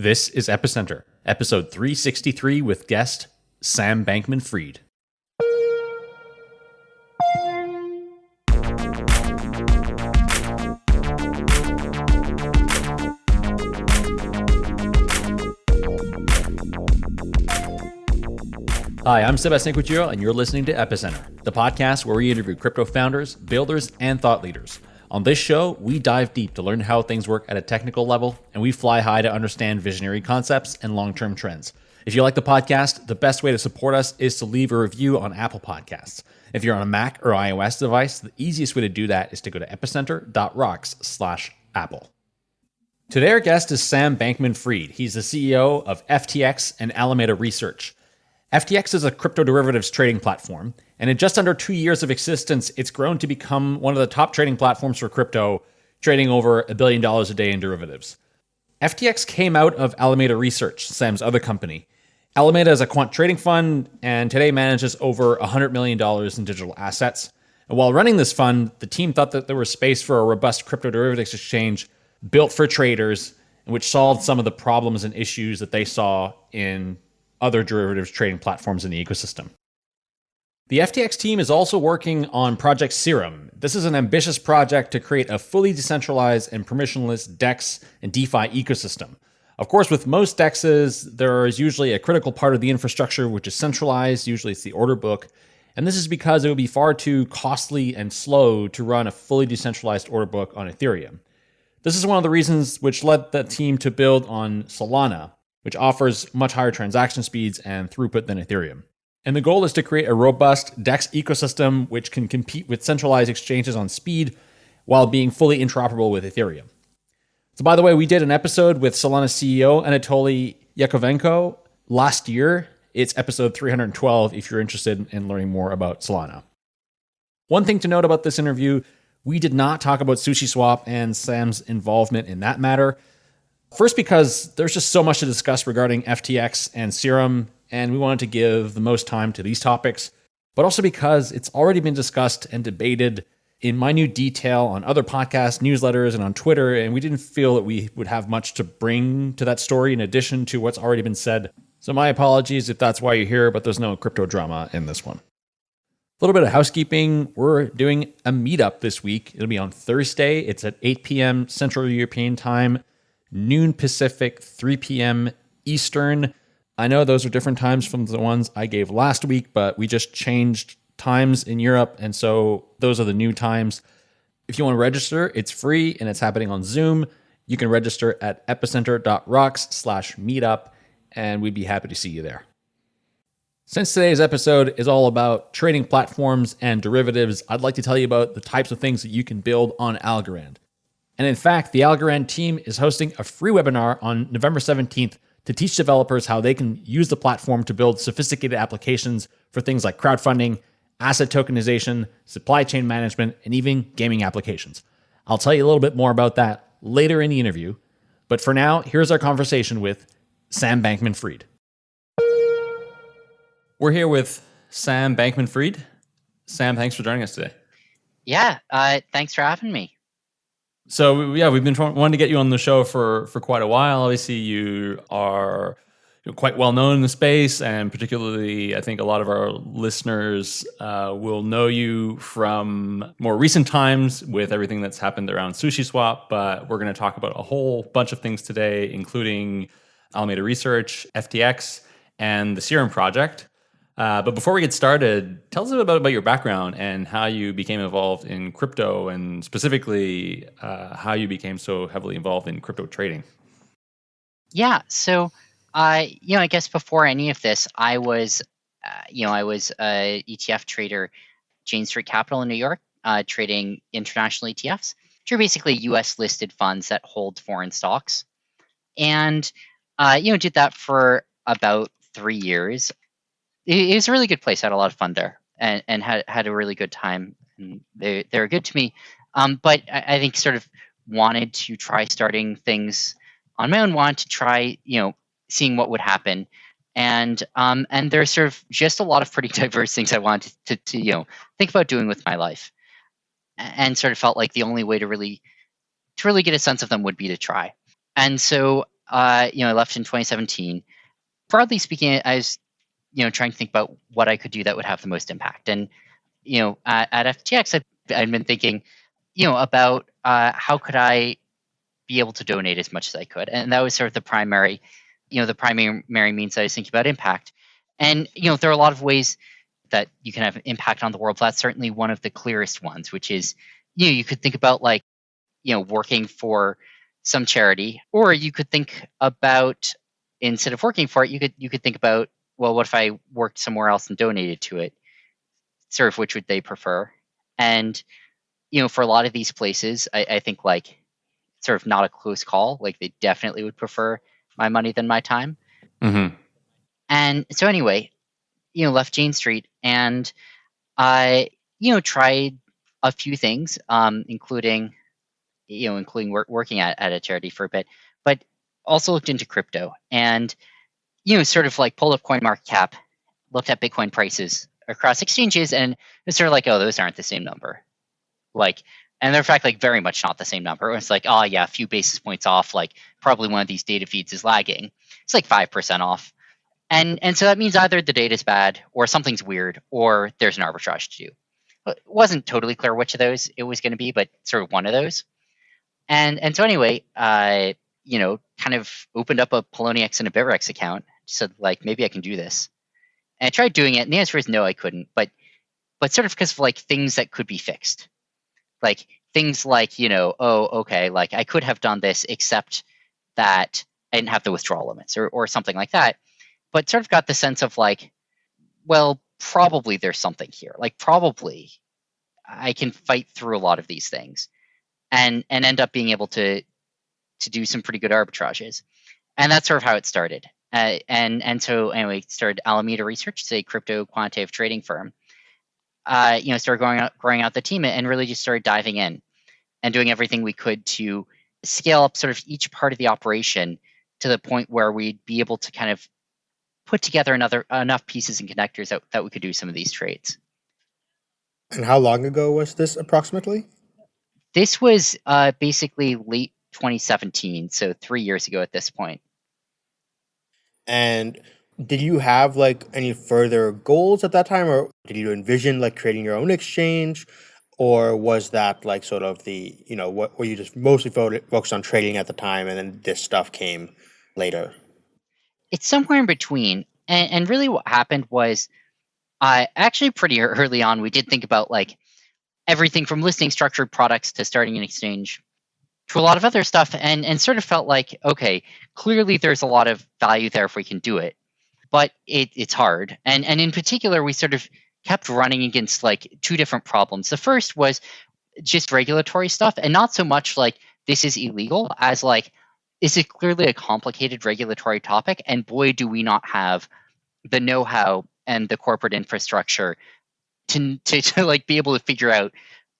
This is Epicenter, episode 363 with guest Sam Bankman Fried. Hi, I'm Sebastien Couture, and you're listening to Epicenter, the podcast where we interview crypto founders, builders, and thought leaders. On this show, we dive deep to learn how things work at a technical level, and we fly high to understand visionary concepts and long term trends. If you like the podcast, the best way to support us is to leave a review on Apple Podcasts. If you're on a Mac or iOS device, the easiest way to do that is to go to epicenter.rocks slash Apple. Today, our guest is Sam Bankman Fried. He's the CEO of FTX and Alameda Research. FTX is a crypto derivatives trading platform, and in just under two years of existence, it's grown to become one of the top trading platforms for crypto, trading over a billion dollars a day in derivatives. FTX came out of Alameda Research, Sam's other company. Alameda is a quant trading fund and today manages over $100 million in digital assets. And while running this fund, the team thought that there was space for a robust crypto derivatives exchange built for traders, which solved some of the problems and issues that they saw in other derivatives trading platforms in the ecosystem. The FTX team is also working on Project Serum. This is an ambitious project to create a fully decentralized and permissionless DEX and DeFi ecosystem. Of course, with most DEXs, there is usually a critical part of the infrastructure which is centralized, usually it's the order book, and this is because it would be far too costly and slow to run a fully decentralized order book on Ethereum. This is one of the reasons which led the team to build on Solana, which offers much higher transaction speeds and throughput than Ethereum. And the goal is to create a robust DEX ecosystem which can compete with centralized exchanges on speed while being fully interoperable with Ethereum. So, by the way, we did an episode with Solana CEO Anatoly Yakovenko last year. It's episode 312 if you're interested in learning more about Solana. One thing to note about this interview we did not talk about SushiSwap and Sam's involvement in that matter. First, because there's just so much to discuss regarding FTX and Serum, and we wanted to give the most time to these topics, but also because it's already been discussed and debated in minute detail on other podcasts, newsletters, and on Twitter, and we didn't feel that we would have much to bring to that story in addition to what's already been said. So, my apologies if that's why you're here, but there's no crypto drama in this one. A little bit of housekeeping. We're doing a meetup this week. It'll be on Thursday. It's at 8 p.m. Central European time noon Pacific, 3 p.m. Eastern. I know those are different times from the ones I gave last week, but we just changed times in Europe. And so those are the new times. If you want to register, it's free and it's happening on Zoom. You can register at epicenter.rocks slash meetup, and we'd be happy to see you there. Since today's episode is all about trading platforms and derivatives, I'd like to tell you about the types of things that you can build on Algorand. And in fact, the Algorand team is hosting a free webinar on November 17th to teach developers how they can use the platform to build sophisticated applications for things like crowdfunding, asset tokenization, supply chain management, and even gaming applications. I'll tell you a little bit more about that later in the interview. But for now, here's our conversation with Sam Bankman Fried. We're here with Sam Bankman Fried. Sam, thanks for joining us today. Yeah, uh, thanks for having me. So yeah, we've been trying, wanting to get you on the show for for quite a while. Obviously, you are quite well known in the space, and particularly, I think a lot of our listeners uh, will know you from more recent times with everything that's happened around SushiSwap. But we're going to talk about a whole bunch of things today, including Alameda Research, FTX, and the Serum Project. Uh, but before we get started, tell us a bit about, about your background and how you became involved in crypto, and specifically uh, how you became so heavily involved in crypto trading. Yeah, so uh, you know, I guess before any of this, I was, uh, you know, I was a ETF trader, Jane Street Capital in New York, uh, trading international ETFs, which are basically U.S. listed funds that hold foreign stocks, and you know, did that for about three years it, was a really good place. I had a lot of fun there and, and had had a really good time. And they they were good to me. Um, but I, I, think sort of wanted to try starting things on my own. Wanted to try you know seeing what would happen. And um, and there's sort of just a lot of pretty diverse things I wanted to, to, to you know think about doing with my life, and sort of felt like the only way to really to really get a sense of them would be to try. And so uh, you know, I left in 2017. Broadly speaking, I was, you know, trying to think about what I could do that would have the most impact. And, you know, at, at FTX, I've, I've been thinking, you know, about uh, how could I be able to donate as much as I could, and that was sort of the primary, you know, the primary means I was thinking about impact. And you know, there are a lot of ways that you can have impact on the world. That's certainly one of the clearest ones, which is, you know, you could think about like, you know, working for some charity, or you could think about instead of working for it, you could you could think about, well, what if I worked somewhere else and donated to it? Sort of which would they prefer? And you know, for a lot of these places, I, I think like sort of not a close call. Like they definitely would prefer my money than my time. Mm-hmm. And so anyway, you know, left Jane Street and I, you know, tried a few things, um, including, you know, including work, working at, at a charity for a bit, but also looked into crypto and, you know, sort of like pulled up CoinMarketCap, looked at Bitcoin prices across exchanges, and it's sort of like, oh, those aren't the same number. Like, and they're in fact like very much not the same number. It's like, oh yeah, a few basis points off. Like probably one of these data feeds is lagging. It's like five percent off, and and so that means either the data is bad or something's weird or there's an arbitrage to do. It wasn't totally clear which of those it was going to be, but sort of one of those. And and so anyway, I you know kind of opened up a Poloniex and a Bittrex account. Said like maybe I can do this, and I tried doing it, and the answer is no, I couldn't. But but sort of because of like things that could be fixed like things like you know oh okay like i could have done this except that i didn't have the withdrawal limits or, or something like that but sort of got the sense of like well probably there's something here like probably i can fight through a lot of these things and and end up being able to to do some pretty good arbitrages and that's sort of how it started uh, and and so anyway we started alameda research it's a crypto quantitative trading firm uh, you know, started growing out, growing out the team and really just started diving in and doing everything we could to scale up sort of each part of the operation to the point where we'd be able to kind of put together another enough pieces and connectors that, that we could do some of these trades. And how long ago was this approximately? This was uh, basically late 2017, so three years ago at this point. And did you have like any further goals at that time or did you envision like creating your own exchange? Or was that like sort of the you know what were you just mostly focused on trading at the time and then this stuff came later? It's somewhere in between and, and really what happened was i uh, actually pretty early on we did think about like everything from listing structured products to starting an exchange to a lot of other stuff and and sort of felt like okay clearly there's a lot of value there if we can do it but it, it's hard. And and in particular, we sort of kept running against like two different problems. The first was just regulatory stuff, and not so much like this is illegal as like this is clearly a complicated regulatory topic, and boy, do we not have the know-how and the corporate infrastructure to, to, to like be able to figure out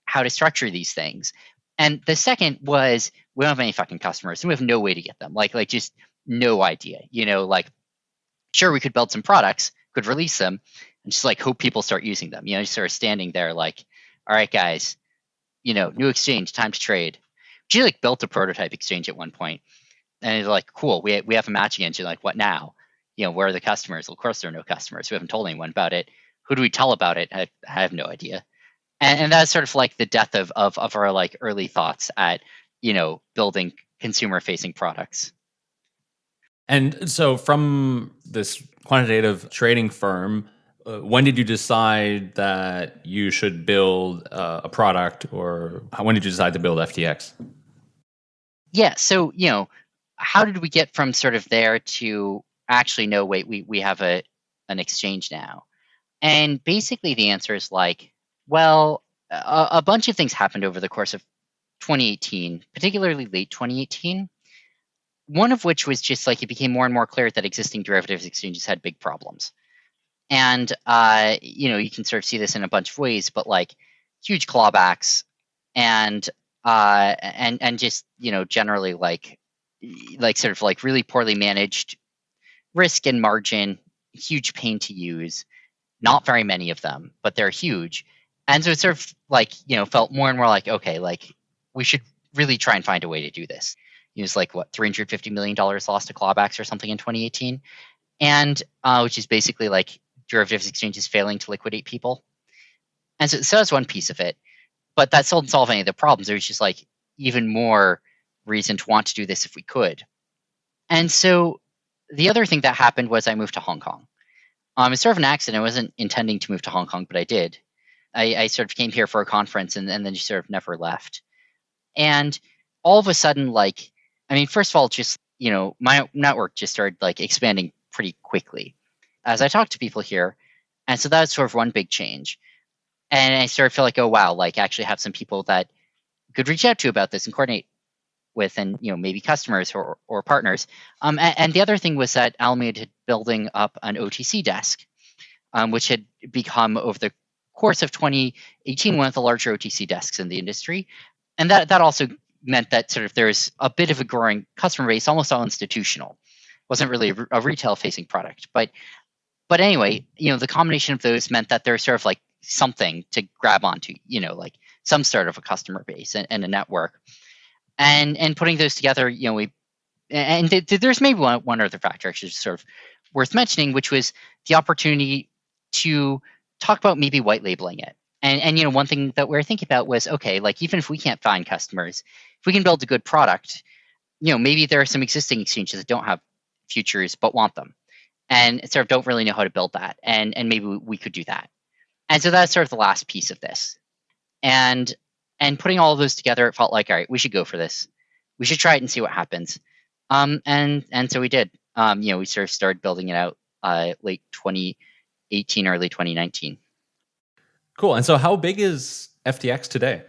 how to structure these things. And the second was we don't have any fucking customers, and we have no way to get them. Like like just no idea. You know, like sure we could build some products, could release them, and just like hope people start using them. You know, sort of standing there like, all right, guys, you know, new exchange, time to trade. She like built a prototype exchange at one point, and it's like, cool, we we have a matching engine. Like, what now? You know, where are the customers? Well, of course, there are no customers. We haven't told anyone about it. Who do we tell about it? I, I have no idea. And, and that's sort of like the death of, of of our like early thoughts at you know building consumer facing products. And so, from this quantitative trading firm, uh, when did you decide that you should build uh, a product, or when did you decide to build FTX? Yeah, so you know, how did we get from sort of there to actually no, wait, we we have a an exchange now, and basically the answer is like, well, a, a bunch of things happened over the course of 2018, particularly late 2018 one of which was just like it became more and more clear that existing derivatives exchanges had big problems. And uh, you know, you can sort of see this in a bunch of ways, but like huge clawbacks and uh, and and just you know generally like like sort of like really poorly managed risk and margin, huge pain to use. Not very many of them, but they're huge. And so it sort of like you know felt more and more like okay, like we should really try and find a way to do this It was like what 350 million dollars lost to clawbacks or something in 2018, and uh, which is basically like derivatives exchanges failing to liquidate people. And so, so that's one piece of it, but that still didn't solve any of the problems. There was just like even more reason to want to do this if we could. And so the other thing that happened was I moved to Hong Kong. Um, it's sort of an accident. I wasn't intending to move to Hong Kong, but I did. I, I sort of came here for a conference and, and then just sort of never left. And all of a sudden, like, I mean, first of all, just, you know, my network just started like expanding pretty quickly as I talked to people here. And so that's sort of one big change. And I started to feel like, oh, wow, like I actually have some people that could reach out to about this and coordinate with and you know maybe customers or, or partners um, and, and, the other thing was that alameda had building up an otc desk um, which had become over the course of 2018 one of the larger otc desks in the industry. And that that also meant that sort of there's a bit of a growing customer base almost all institutional. Wasn't really a, a retail facing product. But but anyway you know the combination of those meant that there's sort of like something to grab onto you know like some sort of a customer base and, and a network. And and putting those together, you know, we and th- th- there's maybe one, one other factor actually sort of worth mentioning, which was the opportunity to talk about maybe white labeling it. And and you know, one thing that we are thinking about was okay, like even if we can't find customers, if we can build a good product, you know, maybe there are some existing exchanges that don't have futures but want them, and sort of don't really know how to build that, and and maybe we could do that. And so that's sort of the last piece of this. And and putting all of those together, it felt like, all right, we should go for this. We should try it and see what happens. Um, and and so we did. Um, you know, we sort of started building it out uh, late 2018, early 2019. Cool. And so, how big is FTX today?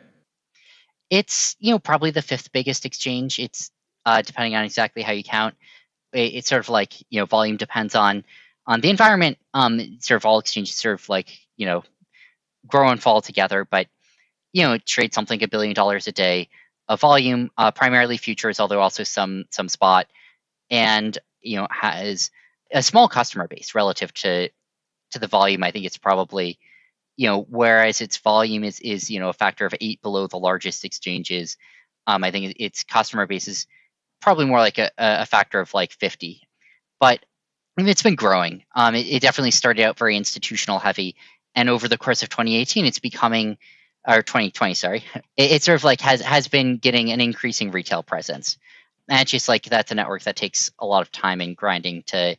It's you know probably the fifth biggest exchange. It's uh, depending on exactly how you count. It, it's sort of like you know volume depends on on the environment. Um, sort of all exchanges sort of like you know grow and fall together, but you know trade something a billion dollars a day of volume, uh, primarily futures, although also some some spot, and you know has a small customer base relative to to the volume. I think it's probably you know whereas its volume is is you know a factor of eight below the largest exchanges. Um, I think its customer base is probably more like a, a factor of like 50, but I mean, it's been growing. Um, it, it definitely started out very institutional heavy, and over the course of 2018, it's becoming or 2020, sorry, it, it, sort of like has has been getting an increasing retail presence. And it's just like that's a network that takes a lot of time and grinding to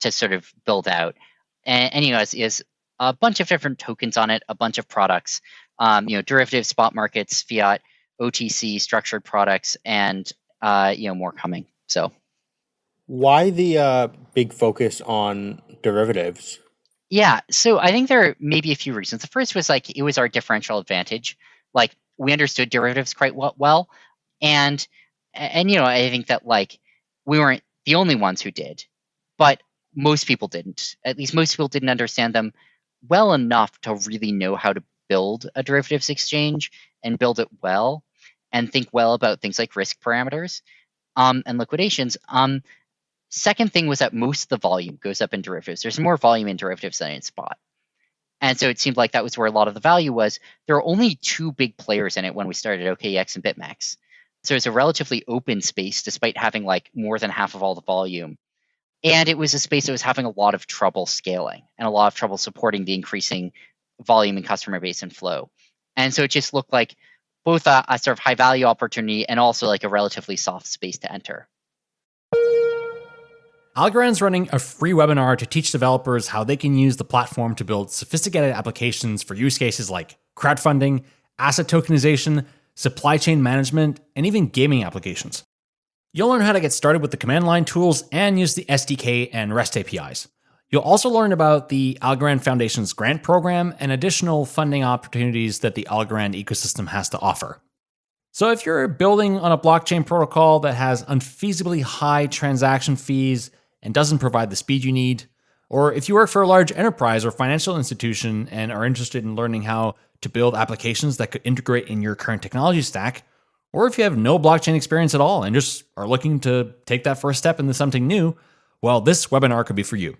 to sort of build out. And, and you know, is, is a bunch of different tokens on it, a bunch of products, um, you know, derivative spot markets, fiat, OTC, structured products, and uh, you know, more coming. So, why the uh, big focus on derivatives? Yeah, so I think there are maybe a few reasons. The first was like it was our differential advantage. Like we understood derivatives quite well, and and you know I think that like we weren't the only ones who did, but most people didn't. At least most people didn't understand them well enough to really know how to build a derivatives exchange and build it well and think well about things like risk parameters um, and liquidations. Um, Second thing was that most of the volume goes up in derivatives. There's more volume in derivatives than in spot. And so it seemed like that was where a lot of the value was. There are only two big players in it when we started OKEX and BitMEX. So it's a relatively open space despite having like more than half of all the volume. And it was a space that was having a lot of trouble scaling and a lot of trouble supporting the increasing volume and customer base and flow. And so it just looked like both a, a sort of high value opportunity and also like a relatively soft space to enter. Algorand's running a free webinar to teach developers how they can use the platform to build sophisticated applications for use cases like crowdfunding, asset tokenization, supply chain management, and even gaming applications. You'll learn how to get started with the command line tools and use the SDK and REST APIs. You'll also learn about the Algorand Foundation's grant program and additional funding opportunities that the Algorand ecosystem has to offer. So, if you're building on a blockchain protocol that has unfeasibly high transaction fees, and doesn't provide the speed you need, or if you work for a large enterprise or financial institution and are interested in learning how to build applications that could integrate in your current technology stack, or if you have no blockchain experience at all and just are looking to take that first step into something new, well, this webinar could be for you.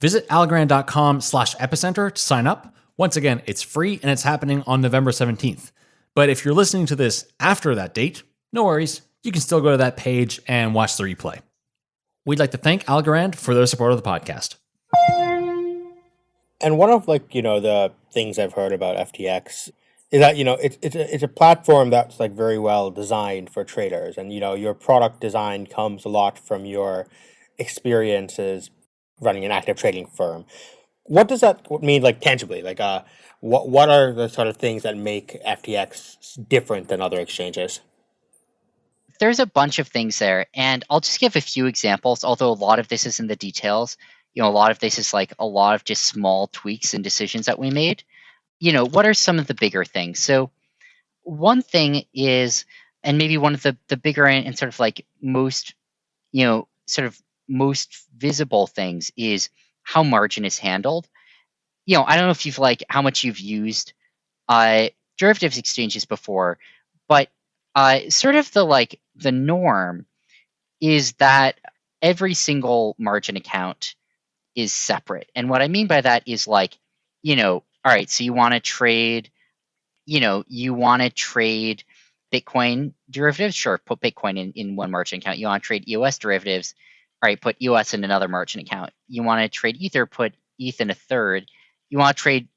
Visit algorand.com slash epicenter to sign up. Once again, it's free and it's happening on November 17th. But if you're listening to this after that date, no worries you can still go to that page and watch the replay. We'd like to thank Algorand for their support of the podcast. And one of like you know the things I've heard about FTX is that you know it's it's a, it's a platform that's like very well designed for traders, and you know your product design comes a lot from your experiences running an active trading firm. What does that mean, like tangibly? Like, uh, what what are the sort of things that make FTX different than other exchanges? There's a bunch of things there, and I'll just give a few examples. Although a lot of this is in the details, you know, a lot of this is like a lot of just small tweaks and decisions that we made. You know, what are some of the bigger things? So, one thing is, and maybe one of the the bigger and, and sort of like most, you know, sort of most visible things is how margin is handled. You know, I don't know if you've like how much you've used uh, derivatives exchanges before, but uh, sort of the like the norm is that every single margin account is separate. And what I mean by that is like, you know, all right, so you want to trade, you know, you want to trade Bitcoin derivatives, sure, put Bitcoin in, in one margin account. You want to trade EOS derivatives, all right, put EOS in another margin account. You want to trade Ether, put ETH in a third. You want to trade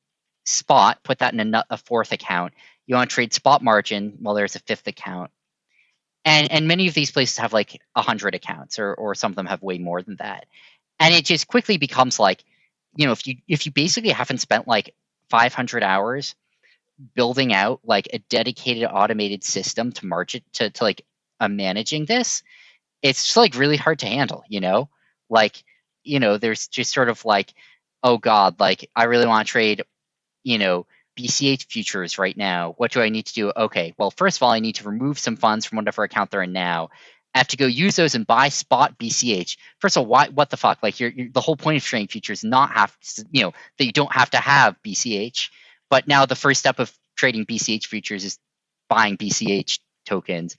spot, put that in a, a fourth account. You want to trade spot margin, well, there's a fifth account. And and many of these places have like a hundred accounts, or or some of them have way more than that. And it just quickly becomes like, you know, if you if you basically haven't spent like 500 hours building out like a dedicated automated system to margin to to like uh, managing this, it's just like really hard to handle, you know? Like, you know, there's just sort of like, oh God, like I really want to trade, you know, BCH futures right now. What do I need to do? Okay, well, first of all, I need to remove some funds from whatever account they're in now. I have to go use those and buy spot BCH. First of all, why? What the fuck? Like, you're, you're the whole point of trading futures not have you know that you don't have to have BCH. But now the first step of trading BCH futures is buying BCH tokens,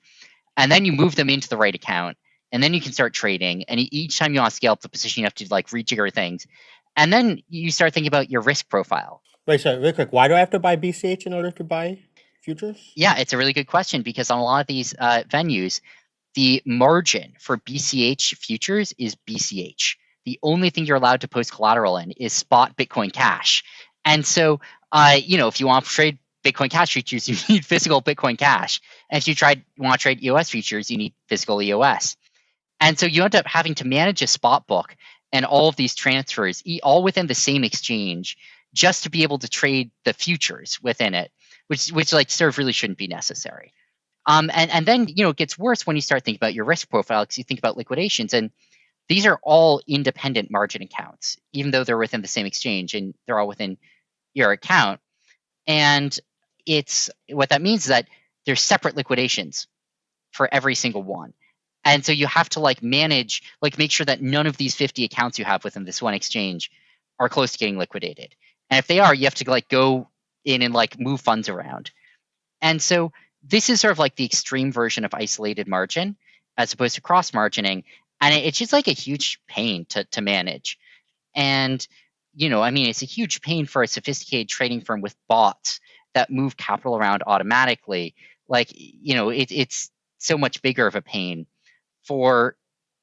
and then you move them into the right account, and then you can start trading. And each time you want to scale up the position, you have to like rejigger things, and then you start thinking about your risk profile. Wait, so real quick, why do I have to buy BCH in order to buy futures? Yeah, it's a really good question because on a lot of these uh, venues, the margin for BCH futures is BCH. The only thing you're allowed to post collateral in is spot Bitcoin Cash. And so, uh, you know, if you want to trade Bitcoin Cash futures, you need physical Bitcoin Cash. And if you try want to trade EOS futures, you need physical EOS. And so you end up having to manage a spot book and all of these transfers, all within the same exchange, just to be able to trade the futures within it, which which like sort of really shouldn't be necessary. Um, and and then you know it gets worse when you start thinking about your risk profile because you think about liquidations and these are all independent margin accounts, even though they're within the same exchange and they're all within your account. And it's what that means is that there's separate liquidations for every single one. And so you have to like manage, like make sure that none of these 50 accounts you have within this one exchange are close to getting liquidated. And if they are, you have to like go in and like move funds around. And so this is sort of like the extreme version of isolated margin as opposed to cross margining. And it's just like a huge pain to, to manage. And, you know, I mean, it's a huge pain for a sophisticated trading firm with bots that move capital around automatically. Like, you know, it, it's so much bigger of a pain for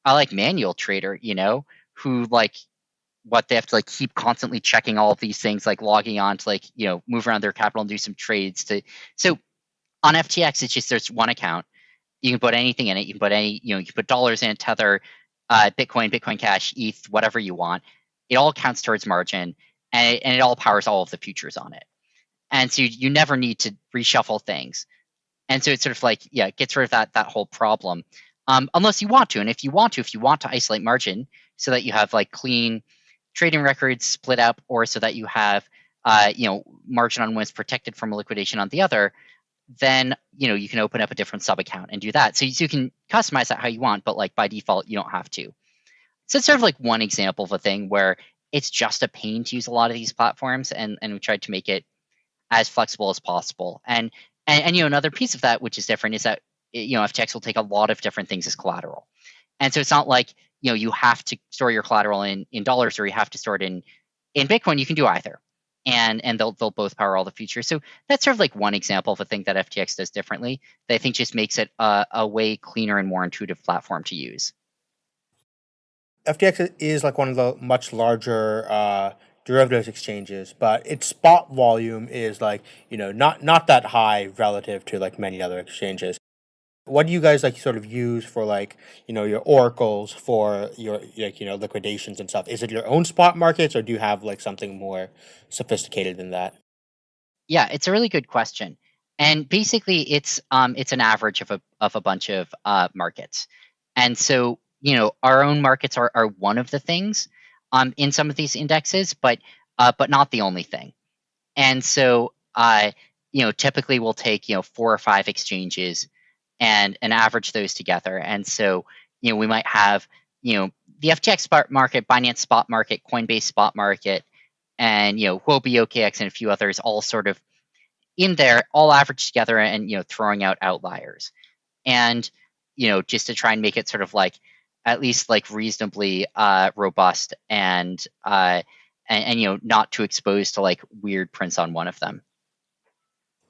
a like manual trader, you know, who like what they have to like keep constantly checking all of these things, like logging on to like, you know, move around their capital and do some trades to so on FTX, it's just there's one account. You can put anything in it. You can put any, you know, you can put dollars in, Tether, uh, Bitcoin, Bitcoin Cash, ETH, whatever you want. It all counts towards margin, and it, and it all powers all of the futures on it. And so you, you never need to reshuffle things. And so it's sort of like, yeah, it gets rid of that that whole problem um, unless you want to. And if you want to, if you want to isolate margin so that you have like clean trading records split up, or so that you have uh, you know margin on one is protected from liquidation on the other, then you know you can open up a different sub account and do that. So you, so you can customize that how you want, but like by default you don't have to. So it's sort of like one example of a thing where it's just a pain to use a lot of these platforms, and and we tried to make it as flexible as possible. And and, and you know another piece of that which is different is that you know, FTX will take a lot of different things as collateral. And so it's not like, you know, you have to store your collateral in, in dollars or you have to store it in, in Bitcoin. You can do either. And and they'll they'll both power all the features. So that's sort of like one example of a thing that FTX does differently that I think just makes it a, a way cleaner and more intuitive platform to use. FTX is like one of the much larger uh, derivatives exchanges, but its spot volume is like you know not not that high relative to like many other exchanges. What do you guys like sort of use for like you know your oracles for your like you know liquidations and stuff? Is it your own spot markets or do you have like something more sophisticated than that? Yeah, it's a really good question. And basically, it's um, it's an average of a of a bunch of uh, markets. And so, you know, our own markets are, are one of the things um, in some of these indexes, but uh, but not the only thing. And so, uh, you know, typically we'll take you know four or five exchanges and and average those together. And so, you know, we might have you know the FTX spot market, Binance spot market, Coinbase spot market, and you know Huobi OKX and a few others all sort of in there, all averaged together, and you know throwing out outliers, and you know just to try and make it sort of like at least like reasonably uh, robust and, uh, and and you know not too exposed to like weird prints on one of them.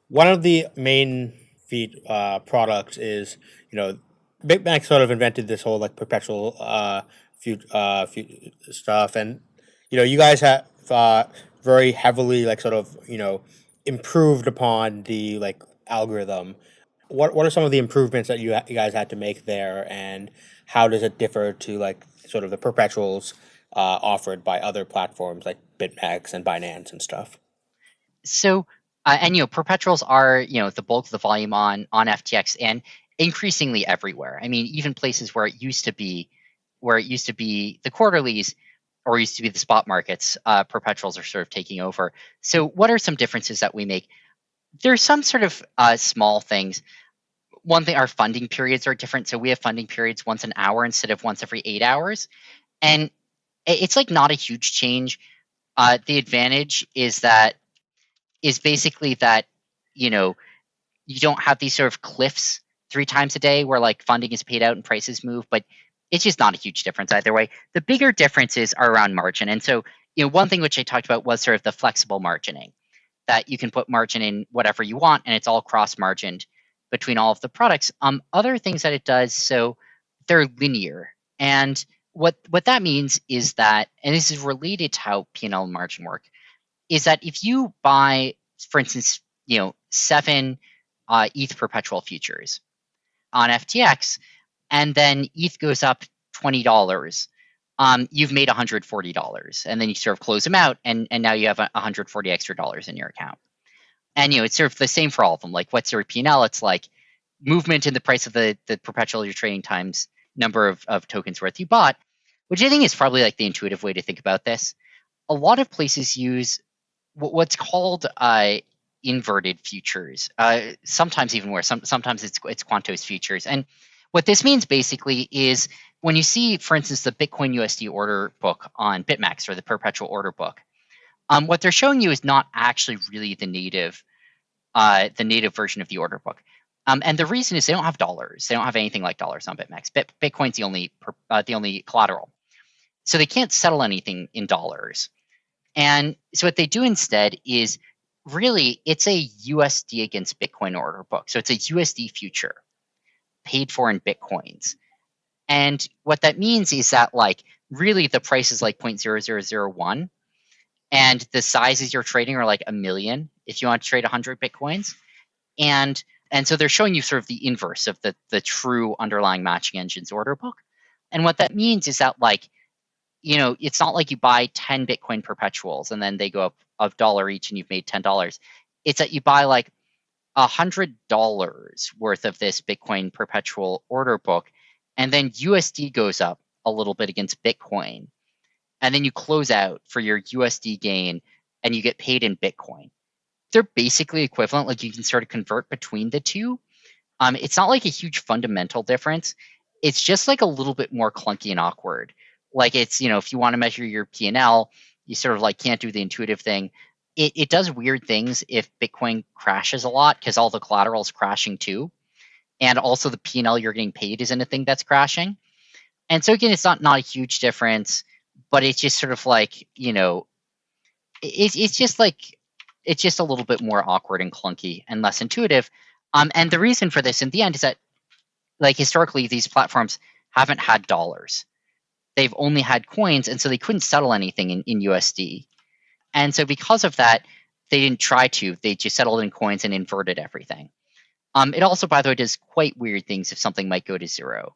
One of the main feed uh, products is you know BitMEX sort of invented this whole like perpetual uh, few uh, few stuff, and you know you guys have uh, very heavily like sort of you know improved upon the like algorithm. What what are some of the improvements that you, you guys had to make there, and how does it differ to like sort of the perpetuals uh, offered by other platforms like BitMEX and Binance and stuff? So, uh, and you know, perpetuals are you know the bulk of the volume on on FTX and increasingly everywhere. I mean, even places where it used to be, where it used to be the quarterlies or used to be the spot markets, uh, perpetuals are sort of taking over. So, what are some differences that we make? There's some sort of uh, small things. One thing, our funding periods are different. So we have funding periods once an hour instead of once every eight hours, and it's like not a huge change. Uh, the advantage is that is basically that you know you don't have these sort of cliffs three times a day where like funding is paid out and prices move, but it's just not a huge difference either way. The bigger differences are around margin. And so, you know, one thing which I talked about was sort of the flexible margining that you can put margin in whatever you want and it's all cross margined between all of the products. Um, other things that it does, so they're linear. And what what that means is that, and this is related to how P&L and margin work, is that if you buy, for instance, you know, seven uh, ETH perpetual futures on FTX, and then ETH goes up twenty dollars, um, you've made one hundred forty dollars, and then you sort of close them out, and and now you have one hundred forty extra dollars in your account. And you know it's sort of the same for all of them. Like what's your P and L? It's like movement in the price of the the perpetual you're trading times number of, of tokens worth you bought, which I think is probably like the intuitive way to think about this. A lot of places use what's called uh, inverted futures. Uh, sometimes even worse. Some, sometimes it's it's Quantos futures, and what this means basically is when you see, for instance, the Bitcoin USD order book on BitMEX or the perpetual order book, um, what they're showing you is not actually really the native, uh, the native version of the order book. Um, and the reason is they don't have dollars. They don't have anything like dollars on BitMEX. Bit, Bitcoin's the only uh, the only collateral, so they can't settle anything in dollars. And so what they do instead is really it's a USD against Bitcoin order book. So it's a USD future paid for in Bitcoins. And what that means is that like really the price is like 0.0001 and the sizes you're trading are like a million if you want to trade 100 Bitcoins. And and so they're showing you sort of the inverse of the the true underlying matching engines order book. And what that means is that like you know, it's not like you buy 10 Bitcoin perpetuals and then they go up a dollar each and you've made $10. It's that you buy like $100 worth of this Bitcoin perpetual order book, and then USD goes up a little bit against Bitcoin. And then you close out for your USD gain and you get paid in Bitcoin. They're basically equivalent, like you can sort of convert between the two. Um, it's not like a huge fundamental difference. It's just like a little bit more clunky and awkward. Like it's, you know, if you want to measure your P&L, you sort of like can't do the intuitive thing it, it does weird things if Bitcoin crashes a lot because all the collateral is crashing too. And also the P&L you're getting paid isn't a thing that's crashing. And so again, it's not, not a huge difference, but it's just sort of like, you know, it's it's just like it's just a little bit more awkward and clunky and less intuitive. Um, and the reason for this in the end is that like historically these platforms haven't had dollars. They've only had coins, and so they couldn't settle anything in, in USD. And so because of that, they didn't try to. They just settled in coins and inverted everything. Um, it also, by the way, does quite weird things if something might go to zero.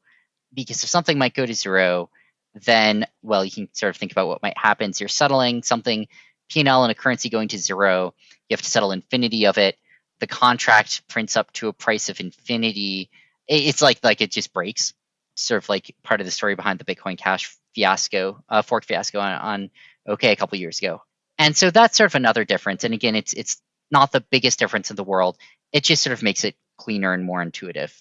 Because if something might go to zero, then, well, you can sort of think about what might happen. So you're settling something, P&L and a currency going to zero. You have to settle infinity of it. The contract prints up to a price of infinity. It's like like it just breaks. Sort of like part of the story behind the Bitcoin Cash fiasco, uh, fork fiasco on, on OK a couple years ago. And so that's sort of another difference. And again, it's it's not the biggest difference in the world. It just sort of makes it cleaner and more intuitive.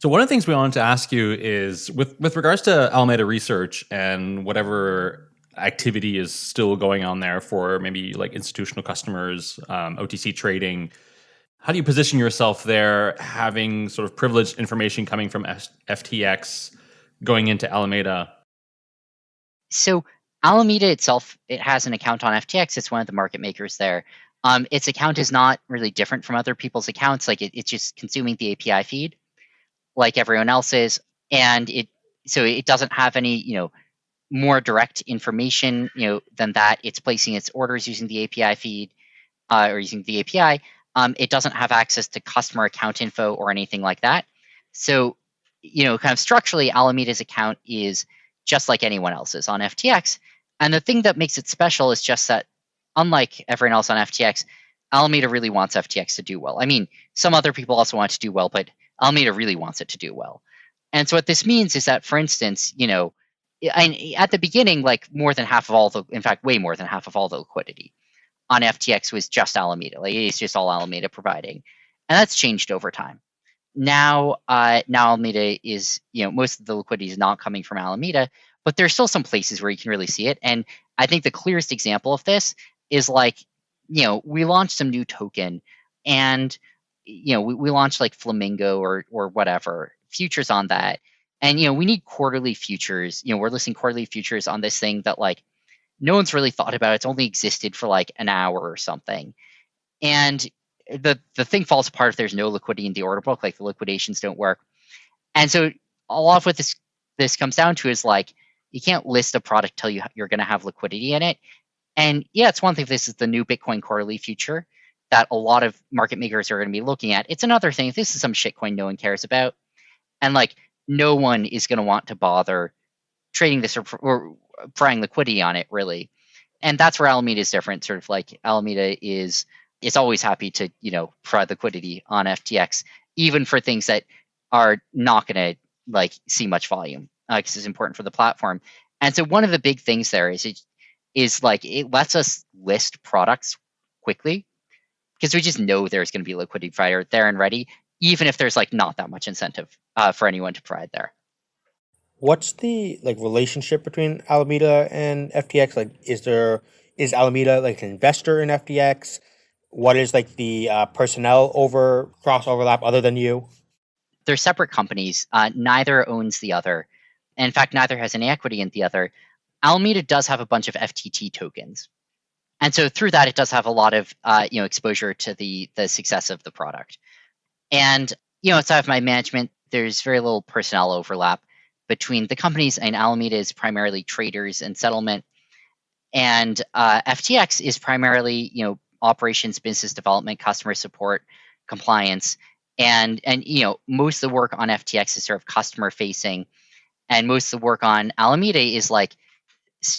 So one of the things we wanted to ask you is with with regards to Alameda research and whatever activity is still going on there for maybe like institutional customers, um, OTC trading. How do you position yourself there, having sort of privileged information coming from FTX going into Alameda? So Alameda itself, it has an account on FTX. It's one of the market makers there. Um, its account is not really different from other people's accounts. Like it, it's just consuming the API feed, like everyone else's, and it so it doesn't have any you know more direct information you know than that. It's placing its orders using the API feed uh, or using the API. Um, it doesn't have access to customer account info or anything like that. So you know, kind of structurally, Alameda's account is just like anyone else's on FTX. And the thing that makes it special is just that, unlike everyone else on FTX, Alameda really wants FTX to do well. I mean, some other people also want to do well, but Alameda really wants it to do well. And so what this means is that, for instance, you know, at the beginning, like more than half of all the, in fact, way more than half of all the liquidity on FTX was just Alameda. Like it's just all Alameda providing, and that's changed over time. Now, uh, now Alameda is, you know, most of the liquidity is not coming from Alameda, but there's still some places where you can really see it. And I think the clearest example of this is like, you know, we launched some new token and you know, we, we launched like Flamingo or or whatever, futures on that. And you know, we need quarterly futures. You know, we're listing quarterly futures on this thing that like no one's really thought about. It. It's only existed for like an hour or something. And the the thing falls apart if there's no liquidity in the order book, like the liquidations don't work. And so a lot of what this this comes down to is like you can't list a product till you you're going to have liquidity in it. And yeah, it's one thing if this is the new Bitcoin quarterly future that a lot of market makers are going to be looking at. It's another thing if this is some shitcoin no one cares about, and like no one is going to want to bother trading this or, or prying liquidity on it really. And that's where Alameda is different. Sort of like Alameda is is always happy to you know provide liquidity on FTX, even for things that are not going to like see much volume because uh, it's important for the platform. And so one of the big things there is it is like it lets us list products quickly because we just know there's going to be liquidity provider there and ready, even if there's like not that much incentive uh, for anyone to provide there. What's the like relationship between Alameda and FTX? Like, is there is Alameda like an investor in FTX? What is like the uh, personnel over cross overlap other than you? They're separate companies. Uh, neither owns the other in fact, neither has any equity in the other. Alameda does have a bunch of FTT tokens, and so through that, it does have a lot of uh, you know exposure to the the success of the product. And you know, outside of my management, there's very little personnel overlap between the companies. And Alameda is primarily traders and settlement, and uh, FTX is primarily you know operations, business development, customer support, compliance, and and you know most of the work on FTX is sort of customer facing and most of the work on Alameda is like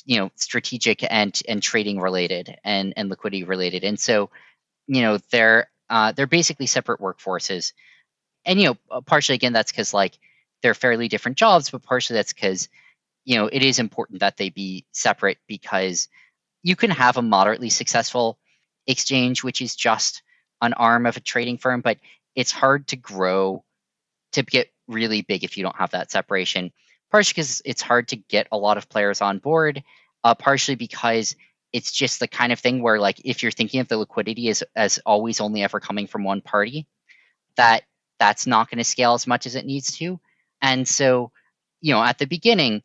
you know strategic and and trading related and and liquidity related and so you know they're uh, they're basically separate workforces and you know uh, partially again that's because like they're fairly different jobs but partially that's because you know it is important that they be separate because you can have a moderately successful exchange which is just an arm of a trading firm but it's hard to grow to get really big if you don't have that separation partially because it's hard to get a lot of players on board, uh, partially because it's just the kind of thing where like if you're thinking of the liquidity as as always only ever coming from one party, that that's not going to scale as much as it needs to. And so, you know, at the beginning,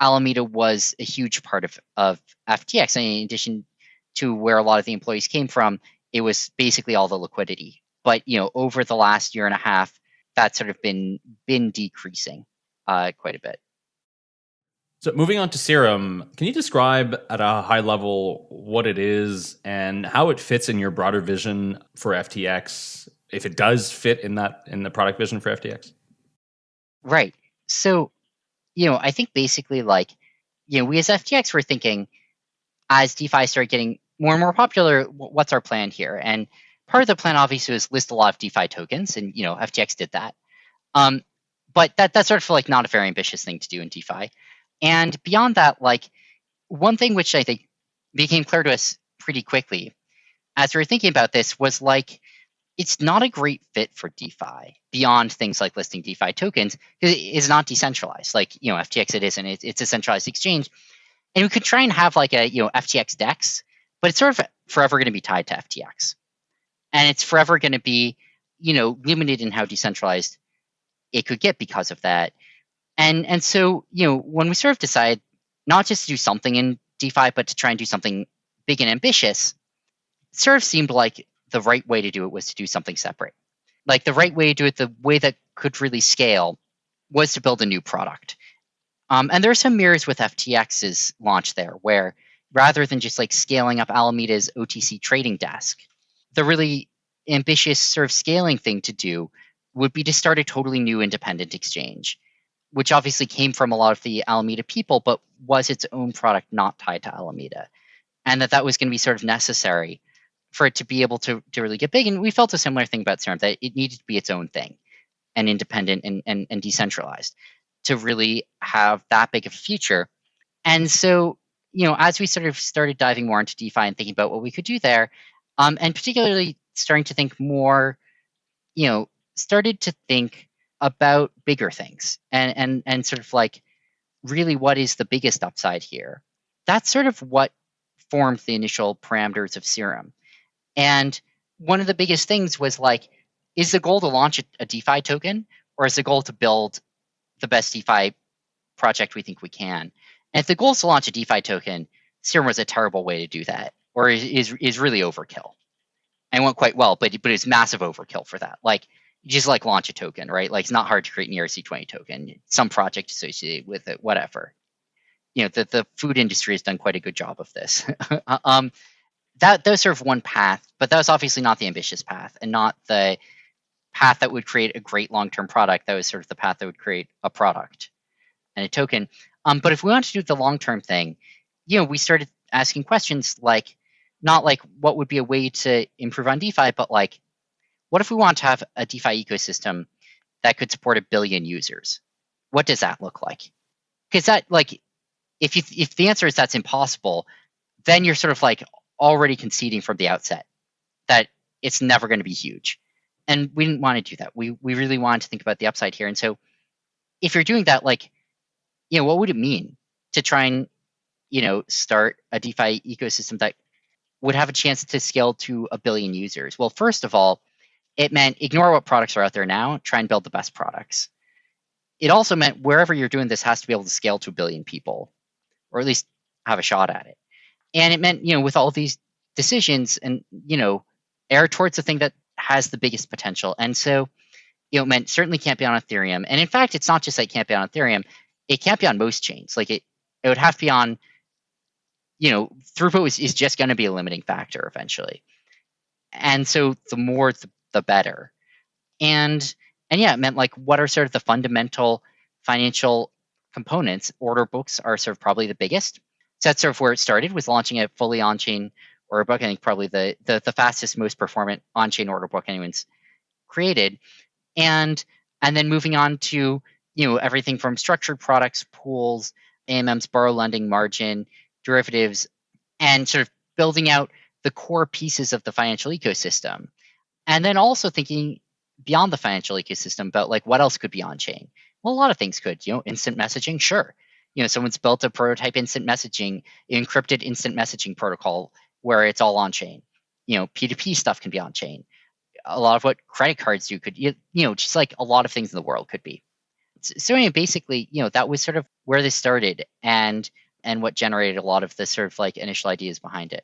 Alameda was a huge part of, of FTX. And in addition to where a lot of the employees came from, it was basically all the liquidity. But you know, over the last year and a half, that's sort of been been decreasing uh, quite a bit. So moving on to Serum, can you describe at a high level what it is and how it fits in your broader vision for FTX, if it does fit in that in the product vision for FTX? Right. So, you know, I think basically like, you know, we as FTX were thinking as DeFi started getting more and more popular, what's our plan here? And part of the plan obviously was list a lot of DeFi tokens, and you know, FTX did that. Um, but that that's sort of like not a very ambitious thing to do in DeFi. And beyond that, like one thing which I think became clear to us pretty quickly as we were thinking about this was like it's not a great fit for DeFi beyond things like listing DeFi tokens because it is not decentralized. Like you know, FTX it isn't. It's, it's a centralized exchange, and we could try and have like a you know FTX DEX, but it's sort of forever going to be tied to FTX, and it's forever going to be you know limited in how decentralized it could get because of that. And and so, you know, when we sort of decide not just to do something in DeFi, but to try and do something big and ambitious, it sort of seemed like the right way to do it was to do something separate. Like the right way to do it, the way that could really scale was to build a new product. Um, and there are some mirrors with FTX's launch there, where rather than just like scaling up Alameda's OTC trading desk, the really ambitious sort of scaling thing to do would be to start a totally new independent exchange which obviously came from a lot of the Alameda people, but was its own product not tied to Alameda. And that that was going to be sort of necessary for it to be able to, to really get big. And we felt a similar thing about Serum, that it needed to be its own thing and independent and, and, and decentralized to really have that big of a future. And so, you know, as we sort of started diving more into DeFi and thinking about what we could do there, um, and particularly starting to think more, you know, started to think about bigger things and and and sort of like really what is the biggest upside here that's sort of what formed the initial parameters of serum and one of the biggest things was like is the goal to launch a, a defi token or is the goal to build the best defi project we think we can and if the goal is to launch a defi token serum was a terrible way to do that or is is, is really overkill and went quite well but but it's massive overkill for that like just like launch a token, right? Like it's not hard to create an ERC20 token, some project associated with it, whatever. You know, the, the food industry has done quite a good job of this. um, that, sort of one path, but that was obviously not the ambitious path and not the path that would create a great long-term product. That was sort of the path that would create a product and a token. Um, but if we want to do the long-term thing, you know, we started asking questions like, not like what would be a way to improve on DeFi, but like what if we want to have a DeFi ecosystem that could support a billion users? What does that look like? Because that like if you if the answer is that's impossible, then you're sort of like already conceding from the outset that it's never going to be huge. And we didn't want to do that. We we really wanted to think about the upside here. And so if you're doing that, like, you know, what would it mean to try and, you know, start a DeFi ecosystem that would have a chance to scale to a billion users? Well, first of all, it meant ignore what products are out there now, try and build the best products. It also meant wherever you're doing this has to be able to scale to a billion people, or at least have a shot at it. And it meant, you know, with all these decisions and, you know, err towards the thing that has the biggest potential. And so, you know, it meant certainly can't be on Ethereum. And in fact, it's not just that it can't be on Ethereum, it can't be on most chains. Like it, it would have to be on, you know, throughput is, is just going to be a limiting factor eventually. And so the more the the better. And and yeah, it meant like what are sort of the fundamental financial components? Order books are sort of probably the biggest. So that's sort of where it started with launching a fully on-chain order book. I think probably the the, the fastest, most performant on-chain order book anyone's created. And and then moving on to you know everything from structured products, pools, AMM's borrow lending margin, derivatives, and sort of building out the core pieces of the financial ecosystem and then also thinking beyond the financial ecosystem about like what else could be on chain well a lot of things could you know instant messaging sure you know someone's built a prototype instant messaging encrypted instant messaging protocol where it's all on chain. You know p2p stuff can be on chain. A lot of what credit cards do could you, know just like a lot of things in the world could be. So anyway, basically, you know, that was sort of where this started and and what generated a lot of the sort of like initial ideas behind it.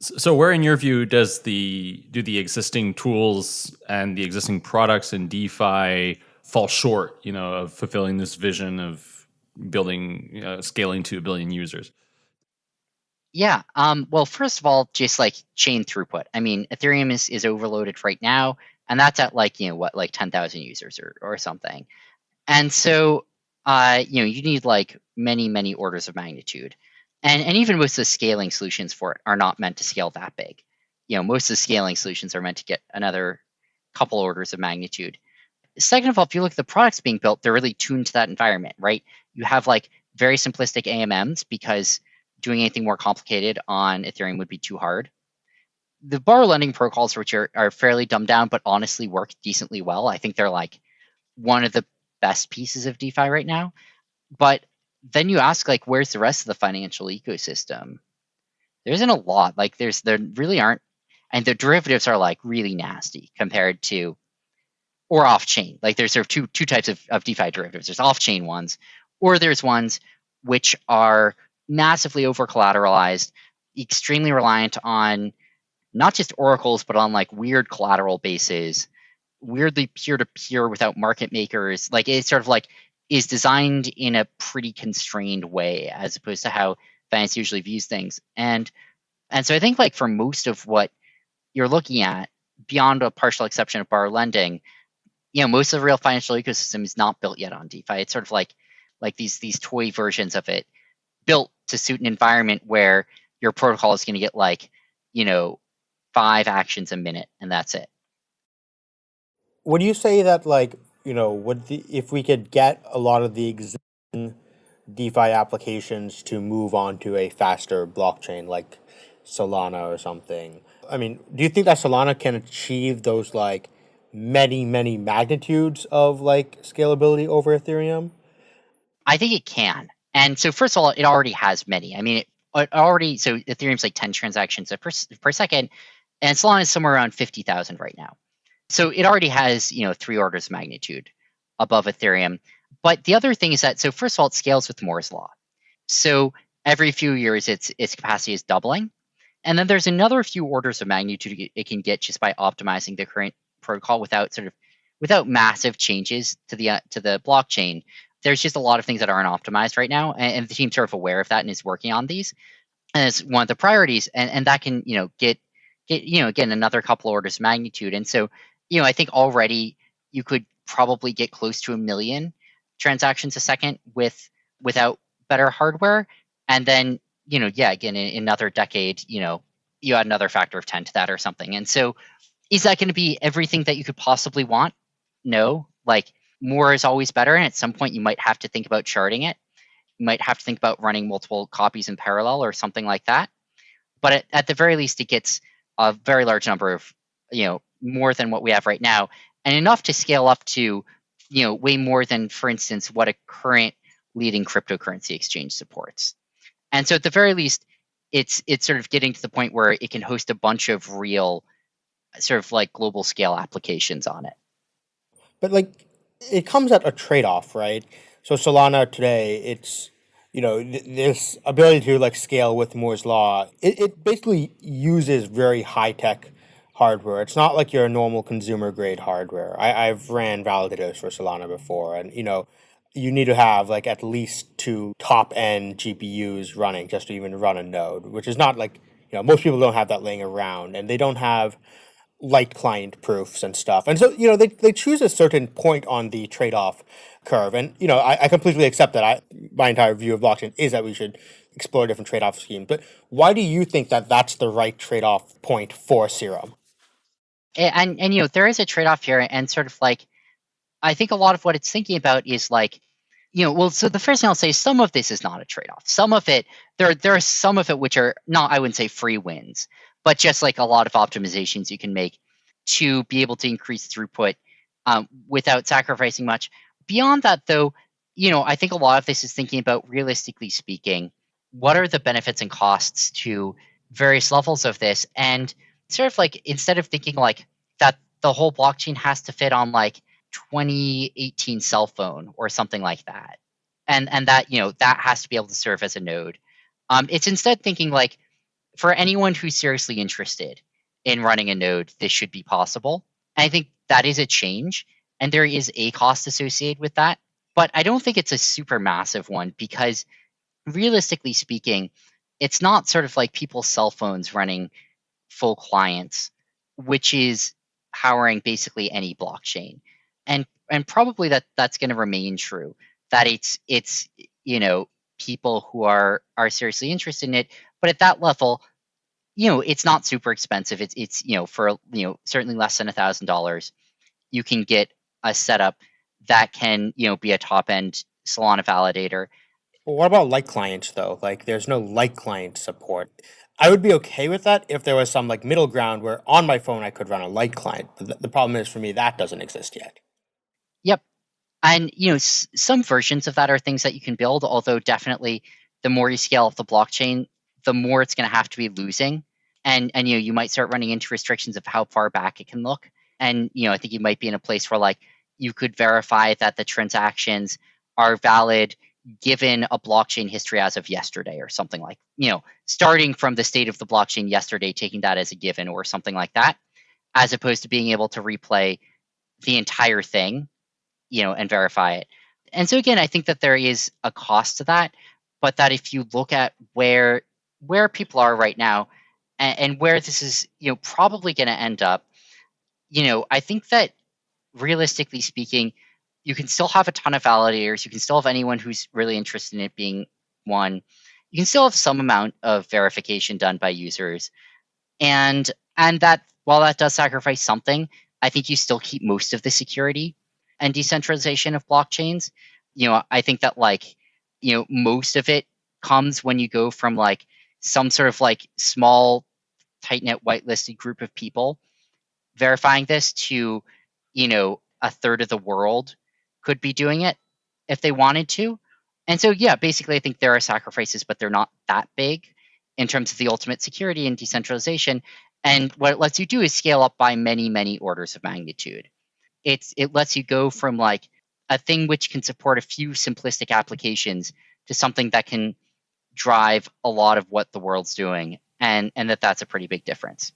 So where in your view does the do the existing tools and the existing products in DeFi fall short, you know, of fulfilling this vision of building uh, scaling to a billion users? Yeah. Um, well, first of all, just like chain throughput. I mean, Ethereum is, is overloaded right now, and that's at like, you know, what, like 10,000 users or, or something. And so, uh, you know, you need like many, many orders of magnitude. And, and even most of the scaling solutions for it are not meant to scale that big. You know, most of the scaling solutions are meant to get another couple orders of magnitude. Second of all, if you look at the products being built, they're really tuned to that environment, right? You have like very simplistic AMMs because doing anything more complicated on Ethereum would be too hard. The borrow lending protocols, which are, are fairly dumbed down but honestly work decently well, I think they're like one of the best pieces of DeFi right now. But then you ask, like, where's the rest of the financial ecosystem? There isn't a lot. Like, there's there really aren't, and the derivatives are like really nasty compared to, or off chain. Like, there's sort of two two types of, of DeFi derivatives. There's off chain ones, or there's ones which are massively over collateralized, extremely reliant on not just oracles, but on like weird collateral bases, weirdly peer to peer without market makers. Like it's sort of like is designed in a pretty constrained way as opposed to how finance usually views things. And and so I think like for most of what you're looking at, beyond a partial exception of borrow lending, you know, most of the real financial ecosystem is not built yet on DeFi. It's sort of like like these these toy versions of it built to suit an environment where your protocol is going to get like, you know, five actions a minute and that's it. Would you say that like, you know, would the, if we could get a lot of the existing DeFi applications to move on to a faster blockchain like Solana or something? I mean, do you think that Solana can achieve those like many, many magnitudes of like scalability over Ethereum? I think it can. And so first of all, it already has many. I mean, it, it already so Ethereum's like 10 transactions per, per second, and Solana is somewhere around 50,000 right now. So it already has, you know, three orders of magnitude above Ethereum. But the other thing is that so first of all, it scales with Moore's law. So every few years its its capacity is doubling. And then there's another few orders of magnitude it can get just by optimizing the current protocol without sort of without massive changes to the uh, to the blockchain there's just a lot of things that aren't optimized right now, and, and the team's sort of aware of that and is working on these. It's one of the priorities, and, and that can you know get get you know again another couple orders of magnitude. And so you know I think already you could probably get close to a million transactions a second with without better hardware, and then you know yeah again in, in another decade you know you add another factor of 10 to that or something. And so is that going to be everything that you could possibly want? No. Like more is always better. And at some point, you might have to think about sharding it. You might have to think about running multiple copies in parallel or something like that. But at, at the very least, it gets a very large number of, you know, more than what we have right now, and enough to scale up to, you know, way more than, for instance, what a current leading cryptocurrency exchange supports. And so, at the very least, it's it's sort of getting to the point where it can host a bunch of real, sort of like global scale applications on it. But like it comes at a trade off, right? So Solana today, it's you know th- this ability to like scale with Moore's law. It it basically uses very high tech hardware. It's not like your normal consumer grade hardware. I, I've ran validators for Solana before, and you know you need to have like at least two top end GPUs running just to even run a node, which is not like you know most people don't have that laying around, and they don't have light client proofs and stuff. And so, you know, they, they choose a certain point on the trade off curve. And, you know, I, I completely accept that. I, my entire view of blockchain is that we should explore different trade off schemes. But why do you think that that's the right trade off point for Serum? And, and, you know, there is a trade off here. And sort of like, I think a lot of what it's thinking about is like, you know, well, so the first thing I'll say, some of this is not a trade off. Some of it, there, there are some of it which are not, I wouldn't say free wins but just like a lot of optimizations you can make to be able to increase throughput um, without sacrificing much. Beyond that, though, you know, I think a lot of this is thinking about realistically speaking, what are the benefits and costs to various levels of this, and sort of like instead of thinking like that the whole blockchain has to fit on like 2018 cell phone or something like that. And and that, you know, that has to be able to serve as a node. Um, it's instead thinking like for anyone who's seriously interested in running a node, this should be possible. And I think that is a change. And there is a cost associated with that. But I don't think it's a super massive one because realistically speaking, it's not sort of like people's cell phones running full clients, which is powering basically any blockchain. And and probably that that's going to remain true. That it's it's you know people who are are seriously interested in it, but at that level, you know, it's not super expensive. It's it's you know for you know certainly less than a thousand dollars, you can get a setup that can you know be a top end Solana validator. Well, what about light clients though? Like, there's no light client support. I would be okay with that if there was some like middle ground where on my phone I could run a light client. But th- the problem is for me that doesn't exist yet. Yep, and you know s- some versions of that are things that you can build. Although definitely, the more you scale up the blockchain, the more it's going to have to be losing, and and you know you might start running into restrictions of how far back it can look. And you know I think you might be in a place where like you could verify that the transactions are valid given a blockchain history as of yesterday or something like you know starting from the state of the blockchain yesterday taking that as a given or something like that as opposed to being able to replay the entire thing you know and verify it. And so again i think that there is a cost to that. But that if you look at where where people are right now and, and where this is you know probably going to end up you know i think that realistically speaking you can still have a ton of validators. You can still have anyone who's really interested in it being one. You can still have some amount of verification done by users. And and that while that does sacrifice something, I think you still keep most of the security and decentralization of blockchains. You know, I think that like, you know, most of it comes when you go from like some sort of like small tight knit whitelisted group of people verifying this to, you know, a third of the world could be doing it if they wanted to. And so, yeah, basically, I think there are sacrifices, but they're not that big in terms of the ultimate security and decentralization. And what it lets you do is scale up by many, many orders of magnitude. It's it lets you go from like a thing which can support a few simplistic applications to something that can drive a lot of what the world's doing, and and that that's a pretty big difference.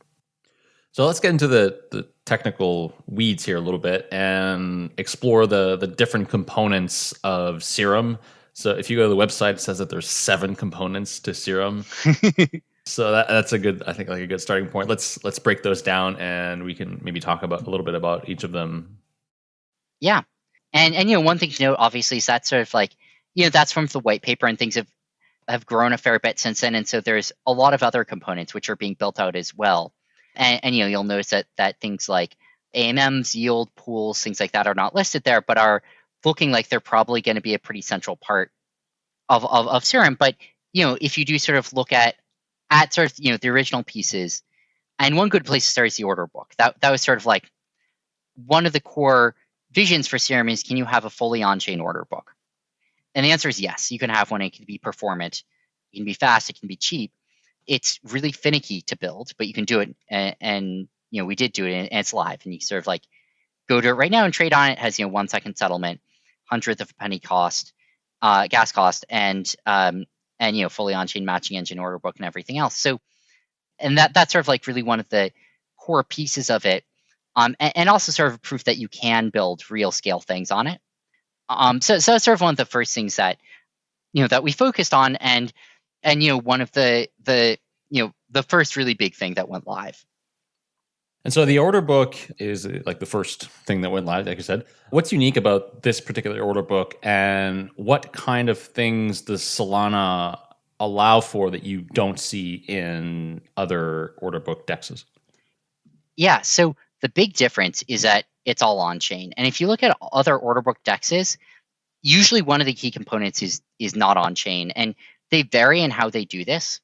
So let's get into the, the technical weeds here a little bit and explore the the different components of Serum. So if you go to the website, it says that there's seven components to Serum. so that, that's a good, I think, like a good starting point. Let's let's break those down and we can maybe talk about a little bit about each of them. Yeah, and and you know one thing to note obviously is that sort of like you know that's from the white paper and things have have grown a fair bit since then, and so there's a lot of other components which are being built out as well. And, and you know, you'll notice that that things like AMMs, yield pools, things like that are not listed there, but are looking like they're probably going to be a pretty central part of, of, of Serum. But you know, if you do sort of look at at sort of you know the original pieces, and one good place to start is the order book. That that was sort of like one of the core visions for Serum is can you have a fully on-chain order book? And the answer is yes. You can have one. It can be performant, it can be fast, it can be cheap it's really finicky to build, but you can do it. And, and you know, we did do it, and, it's live. And you sort of like go to it right now and trade on it. it has you know one second settlement, hundredth of a penny cost, uh, gas cost, and um, and you know fully on chain matching engine order book and everything else. So, and that that's sort of like really one of the core pieces of it. Um, and, and also sort of proof that you can build real scale things on it. Um, so, so that's sort of one of the first things that you know that we focused on, and and you know one of the the you know the first really big thing that went live. And so the order book is like the first thing that went live like i said. What's unique about this particular order book and what kind of things does solana allow for that you don't see in other order book dexes? Yeah so the big difference is that it's all on chain and if you look at other order book dexes usually one of the key components is is not on chain and they vary in how they do this,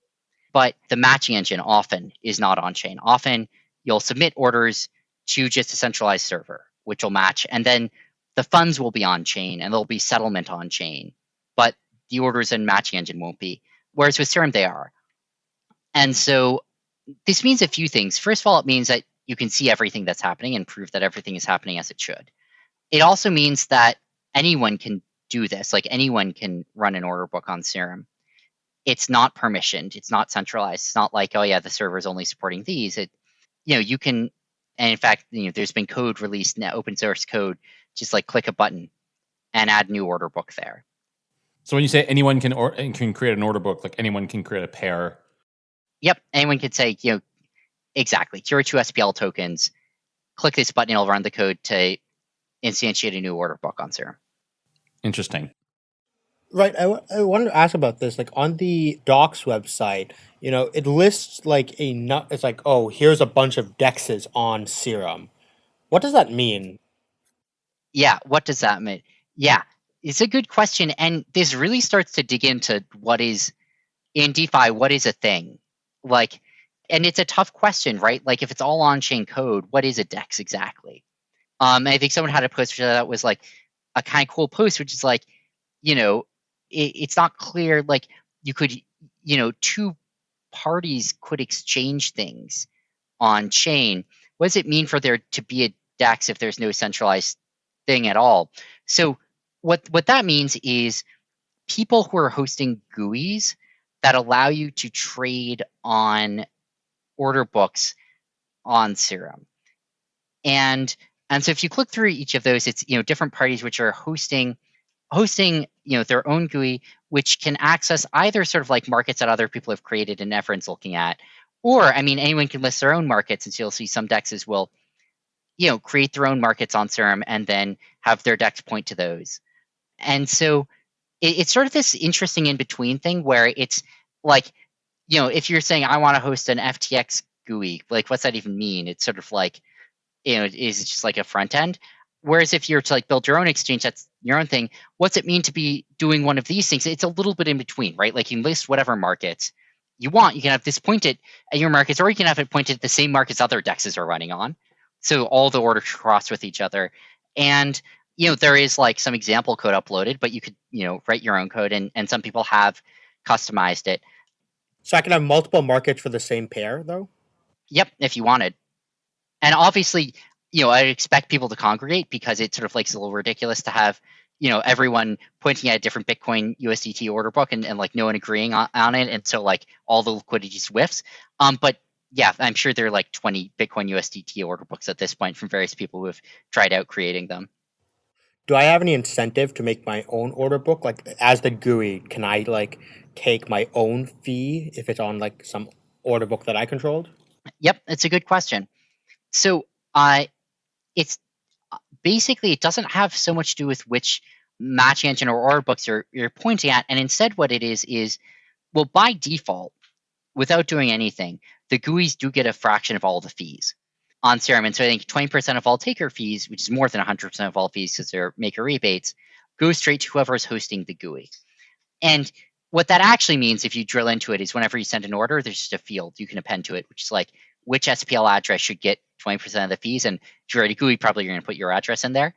but the matching engine often is not on chain. Often you'll submit orders to just a centralized server, which will match, and then the funds will be on chain and there'll be settlement on chain, but the orders and matching engine won't be. Whereas with Serum, they are. And so this means a few things. First of all, it means that you can see everything that's happening and prove that everything is happening as it should. it also means that anyone can do this. Like anyone can run an order book on Serum. It's not permissioned. It's not centralized. It's not like, oh yeah, the server is only supporting these. It, you know, you can, and in fact, you know, there's been code released now, open source code. Just like click a button and add new order book there. So when you say anyone can or can create an order book, like anyone can create a pair. Yep, anyone could say, you know, exactly. Here are two SPL tokens. Click this button, it'll run the code to instantiate a new order book on Serum. Interesting. Right. I, w- I wanted to ask about this. Like on the docs website, you know, it lists like a nut. It's like, oh, here's a bunch of dexes on Serum. What does that mean? Yeah, what does that mean? Yeah, it's a good question. And this really starts to dig into what is in DeFi, what is a thing? Like, and it's a tough question, right? Like, if it's all on chain code, what is a DEX exactly? Um, I think someone had a post that was like a kind of cool post, which is like, you know, it, it's not clear. Like, you could, you know, two parties could exchange things on chain. What does it mean for there to be a DEX if there's no centralized thing at all? So, what what that means is people who are hosting GUIs that allow you to trade on order books on Serum. And and so if you click through each of those, it's you know different parties which are hosting hosting you know their own GUI, which can access either sort of like markets that other people have created and everyone's looking at, or I mean anyone can list their own markets, and so you'll see some dexes will you know create their own markets on Serum and then have their dex point to those. And so it, it's sort of this interesting in between thing where it's like, you know, if you're saying I want to host an FTX GUI, like what's that even mean? It's sort of like, you know, is it just like a front end? Whereas if you're to like build your own exchange, that's your own thing. What's it mean to be doing one of these things? It's a little bit in between, right? Like you list whatever markets you want. You can have this pointed at your markets, or you can have it pointed at the same markets other dexes are running on. So all the orders cross with each other. And you know there is like some example code uploaded but you could you know write your own code and and some people have customized it so i can have multiple markets for the same pair though? Yep if you wanted. And obviously you know i expect people to congregate because it sort of like a little ridiculous to have you know everyone pointing at a different bitcoin usdt order book and, and like no one agreeing on, on it and so like all the liquidity swifts um but yeah i'm sure there are like 20 bitcoin usdt order books at this point from various people who have tried out creating them. Do I have any incentive to make my own order book? Like as the GUI, can I like take my own fee if it's on like some order book that I controlled? Yep, it's a good question. So I, uh, it's basically it doesn't have so much to do with which match engine or order books you're you're pointing at, and instead what it is is, well, by default, without doing anything, the GUIs do get a fraction of all the fees on Serum. And so I think 20% of all taker fees, which is more than 100% of all fees because they're maker rebates, go straight to whoever is hosting the GUI. And what that actually means, if you drill into it, is whenever you send an order, there's just a field you can append to it, which is like which SPL address should get 20% of the fees. And if you're already GUI, probably you're going to put your address in there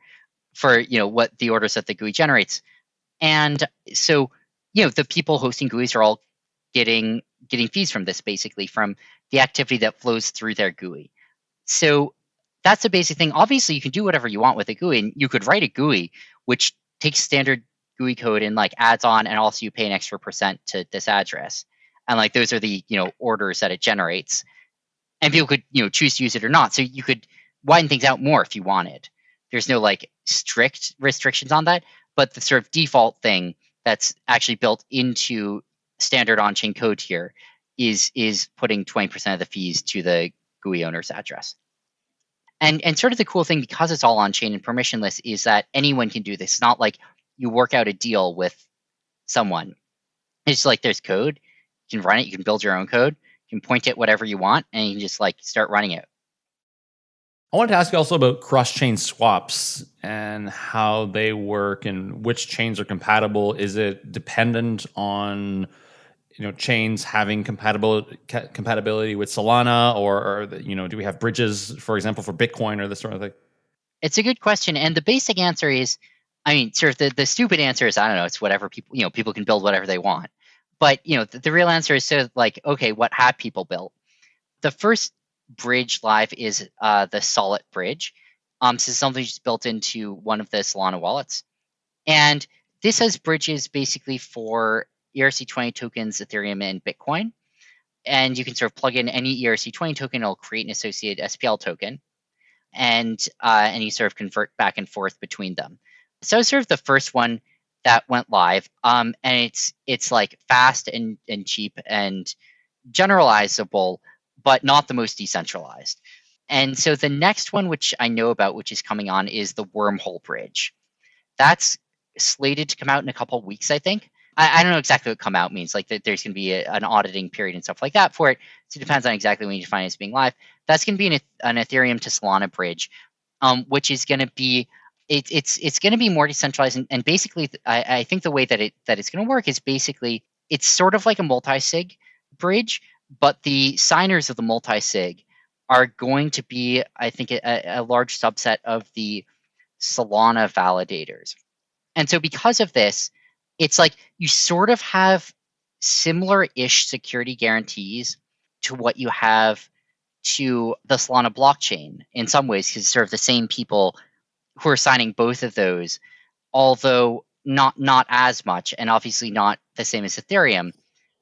for you know what the orders that the GUI generates. And so you know the people hosting GUIs are all getting getting fees from this basically from the activity that flows through their GUI. So that's the basic thing. Obviously, you can do whatever you want with a GUI, and you could write a GUI which takes standard GUI code and like adds on, and also you pay an extra percent to this address, and like those are the you know orders that it generates, and people could you know choose to use it or not. So you could widen things out more if you wanted. There's no like strict restrictions on that, but the sort of default thing that's actually built into standard on-chain code here is is putting 20% of the fees to the GUI owner's address. And, and sort of the cool thing, because it's all on chain and permissionless, is that anyone can do this. It's not like you work out a deal with someone. It's like there's code. You can run it. You can build your own code. You can point it whatever you want, and you can just like start running it. I wanted to ask you also about cross-chain swaps and how they work and which chains are compatible. Is it dependent on you know chains having compatibility compatibility with Solana, or, or you know, do we have bridges, for example, for Bitcoin or this sort of thing? It's a good question, and the basic answer is, I mean, sort of the, the stupid answer is I don't know. It's whatever people you know people can build whatever they want, but you know the, the real answer is sort of like okay, what have people built? The first bridge live is uh, the Sollet bridge. Um, so something just built into one of the Solana wallets. And this has bridges basically for ERC20 tokens, Ethereum, and Bitcoin. And you can sort of plug in any ERC20 token, it'll create an associated SPL token. And uh, and you sort of convert back and forth between them. So it's sort of the first one that went live. Um, and it's it's like fast and, and cheap and generalizable, but not the most decentralized. And so the next one, which I know about, which is coming on, is the Wormhole Bridge. That's slated to come out in a couple weeks, I think. I, I, don't know exactly what come out means. Like that there's going to be a, an auditing period and stuff like that for it. So it depends on exactly when you define it as being live. That's going to be an, an Ethereum to Solana bridge, um, which is going to be it, it's it's going to be more decentralized. And, and basically, I, I, think the way that it that it's going to work is basically it's sort of like a multi-sig bridge, but the signers of the multi-sig are going to be, I think, a, a large subset of the Solana validators. And so because of this, it's like you sort of have similar-ish security guarantees to what you have to the Solana blockchain in some ways, because sort of the same people who are signing both of those, although not not as much, and obviously not the same as Ethereum.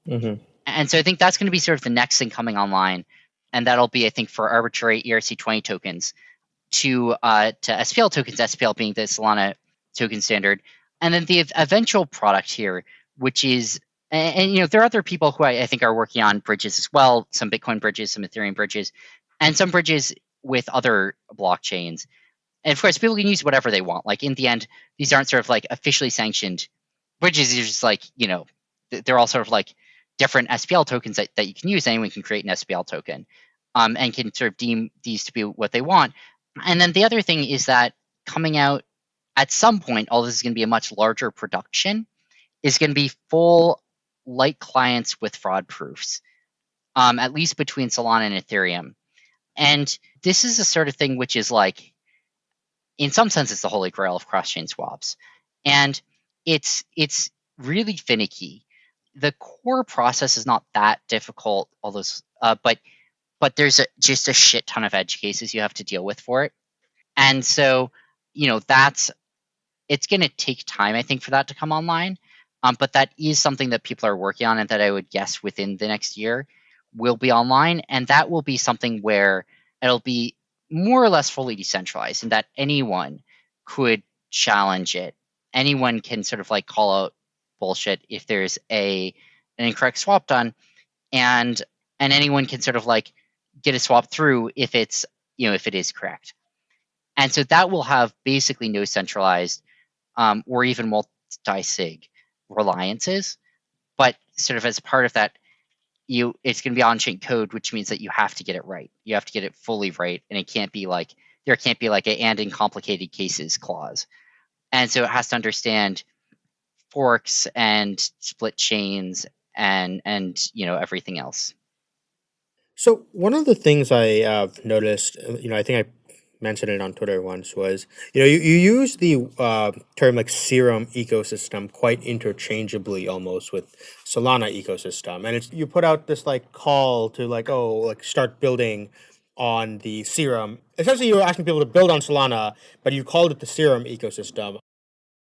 Mm-hmm. And so I think that's going to be sort of the next thing coming online, and that'll be I think for arbitrary ERC20 tokens to uh, to SPL tokens, SPL being the Solana token standard, and then the eventual product here, which is and, and, you know there are other people who I, I, think are working on bridges as well, some Bitcoin bridges, some Ethereum bridges, and some bridges with other blockchains. And of course, people can use whatever they want. Like in the end, these aren't sort of like officially sanctioned bridges. These are just like you know, they're all sort of like different SPL tokens that, that you can use. Anyone can create an SPL token, um, and can sort of deem these to be what they want. And then the other thing is that coming out at some point, all this is going to be a much larger production, is going to be full light clients with fraud proofs, um, at least between Solana and Ethereum. And this is the sort of thing which is like, in some sense, it's the holy grail of cross-chain swaps, and it's it's really finicky. The core process is not that difficult, although, uh, but but there's a, just a shit ton of edge cases you have to deal with for it, and so you know that's it's going to take time, I think, for that to come online. Um, but that is something that people are working on, and that I would guess within the next year will be online, and that will be something where it'll be more or less fully decentralized, and that anyone could challenge it. Anyone can sort of like call out bullshit if there's a an incorrect swap done, and and anyone can sort of like get a swap through if it's you know if it is correct. And so that will have basically no centralized um, or even multi-sig reliances. But sort of as part of that, you it's going to be on-chain code, which means that you have to get it right. You have to get it fully right, and it can't be like there can't be like a and in complicated cases clause. And so it has to understand forks and split chains and and you know everything else. So one of the things I have noticed, you know, I think I mentioned it on Twitter once was, you know, you, you use the uh, term like serum ecosystem quite interchangeably almost with Solana ecosystem. And it's you put out this like call to like, oh, like start building on the serum. Essentially you were asking people to build on Solana, but you called it the serum ecosystem.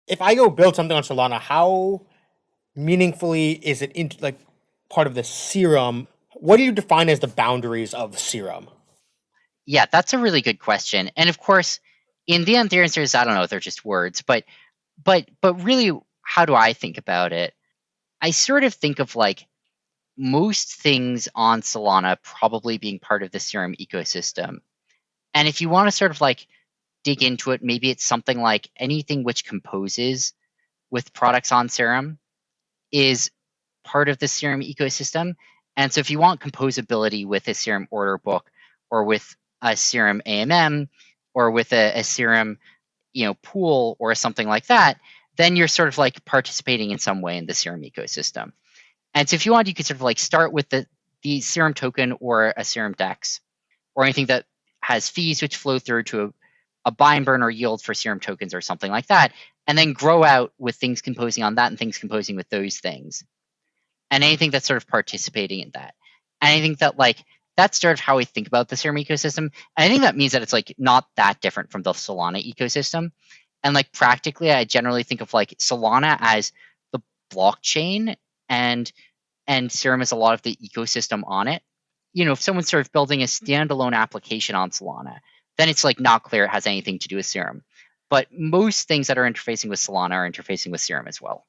If I go build something on Solana, how meaningfully is it in, like part of the serum? What do you define as the boundaries of serum? Yeah, that's a really good question. And of course, in the end, the answer is I don't know. They're just words, but but but really, how do I think about it? I sort of think of like most things on Solana probably being part of the Serum ecosystem. And if you want to sort of like dig into it, maybe it's something like anything which composes with products on Serum is part of the Serum ecosystem. And so if you want composability with a Serum order book or with a serum AMM or with a, a serum, you know, pool or something like that, then you're sort of like participating in some way in the serum ecosystem. And so if you want, you could sort of like start with the, the serum token or a serum dex or anything that has fees which flow through to a, a buy and burn or yield for serum tokens or something like that, and then grow out with things composing on that and things composing with those things. And anything that's sort of participating in that. And that like that's sort of how we think about the Serum ecosystem. And I think that means that it's like not that different from the Solana ecosystem. And like practically, I generally think of like Solana as the blockchain and and Serum as a lot of the ecosystem on it. You know, if someone's sort of building a standalone application on Solana, then it's like not clear it has anything to do with Serum. But most things that are interfacing with Solana are interfacing with Serum as well.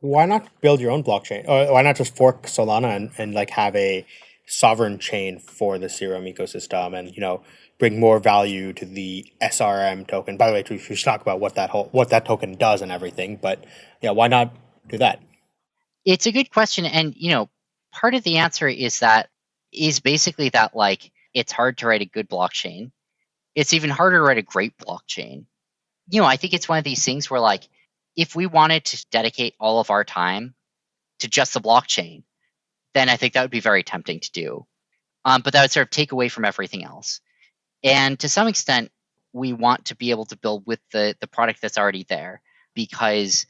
Why not build your own blockchain? Or why not just fork Solana and, and like have a sovereign chain for the Serum ecosystem and, you know, bring more value to the SRM token. By the way, we should talk about what that whole what that token does and everything. But yeah, why not do that? It's a good question, and you know, part of the answer is that is basically that like it's hard to write a good blockchain. It's even harder to write a great blockchain. You know, I think it's one of these things where like if we wanted to dedicate all of our time to just the blockchain, then I think that would be very tempting to do. Um, but that would sort of take away from everything else. And to some extent, we want to be able to build with the the product that's already there because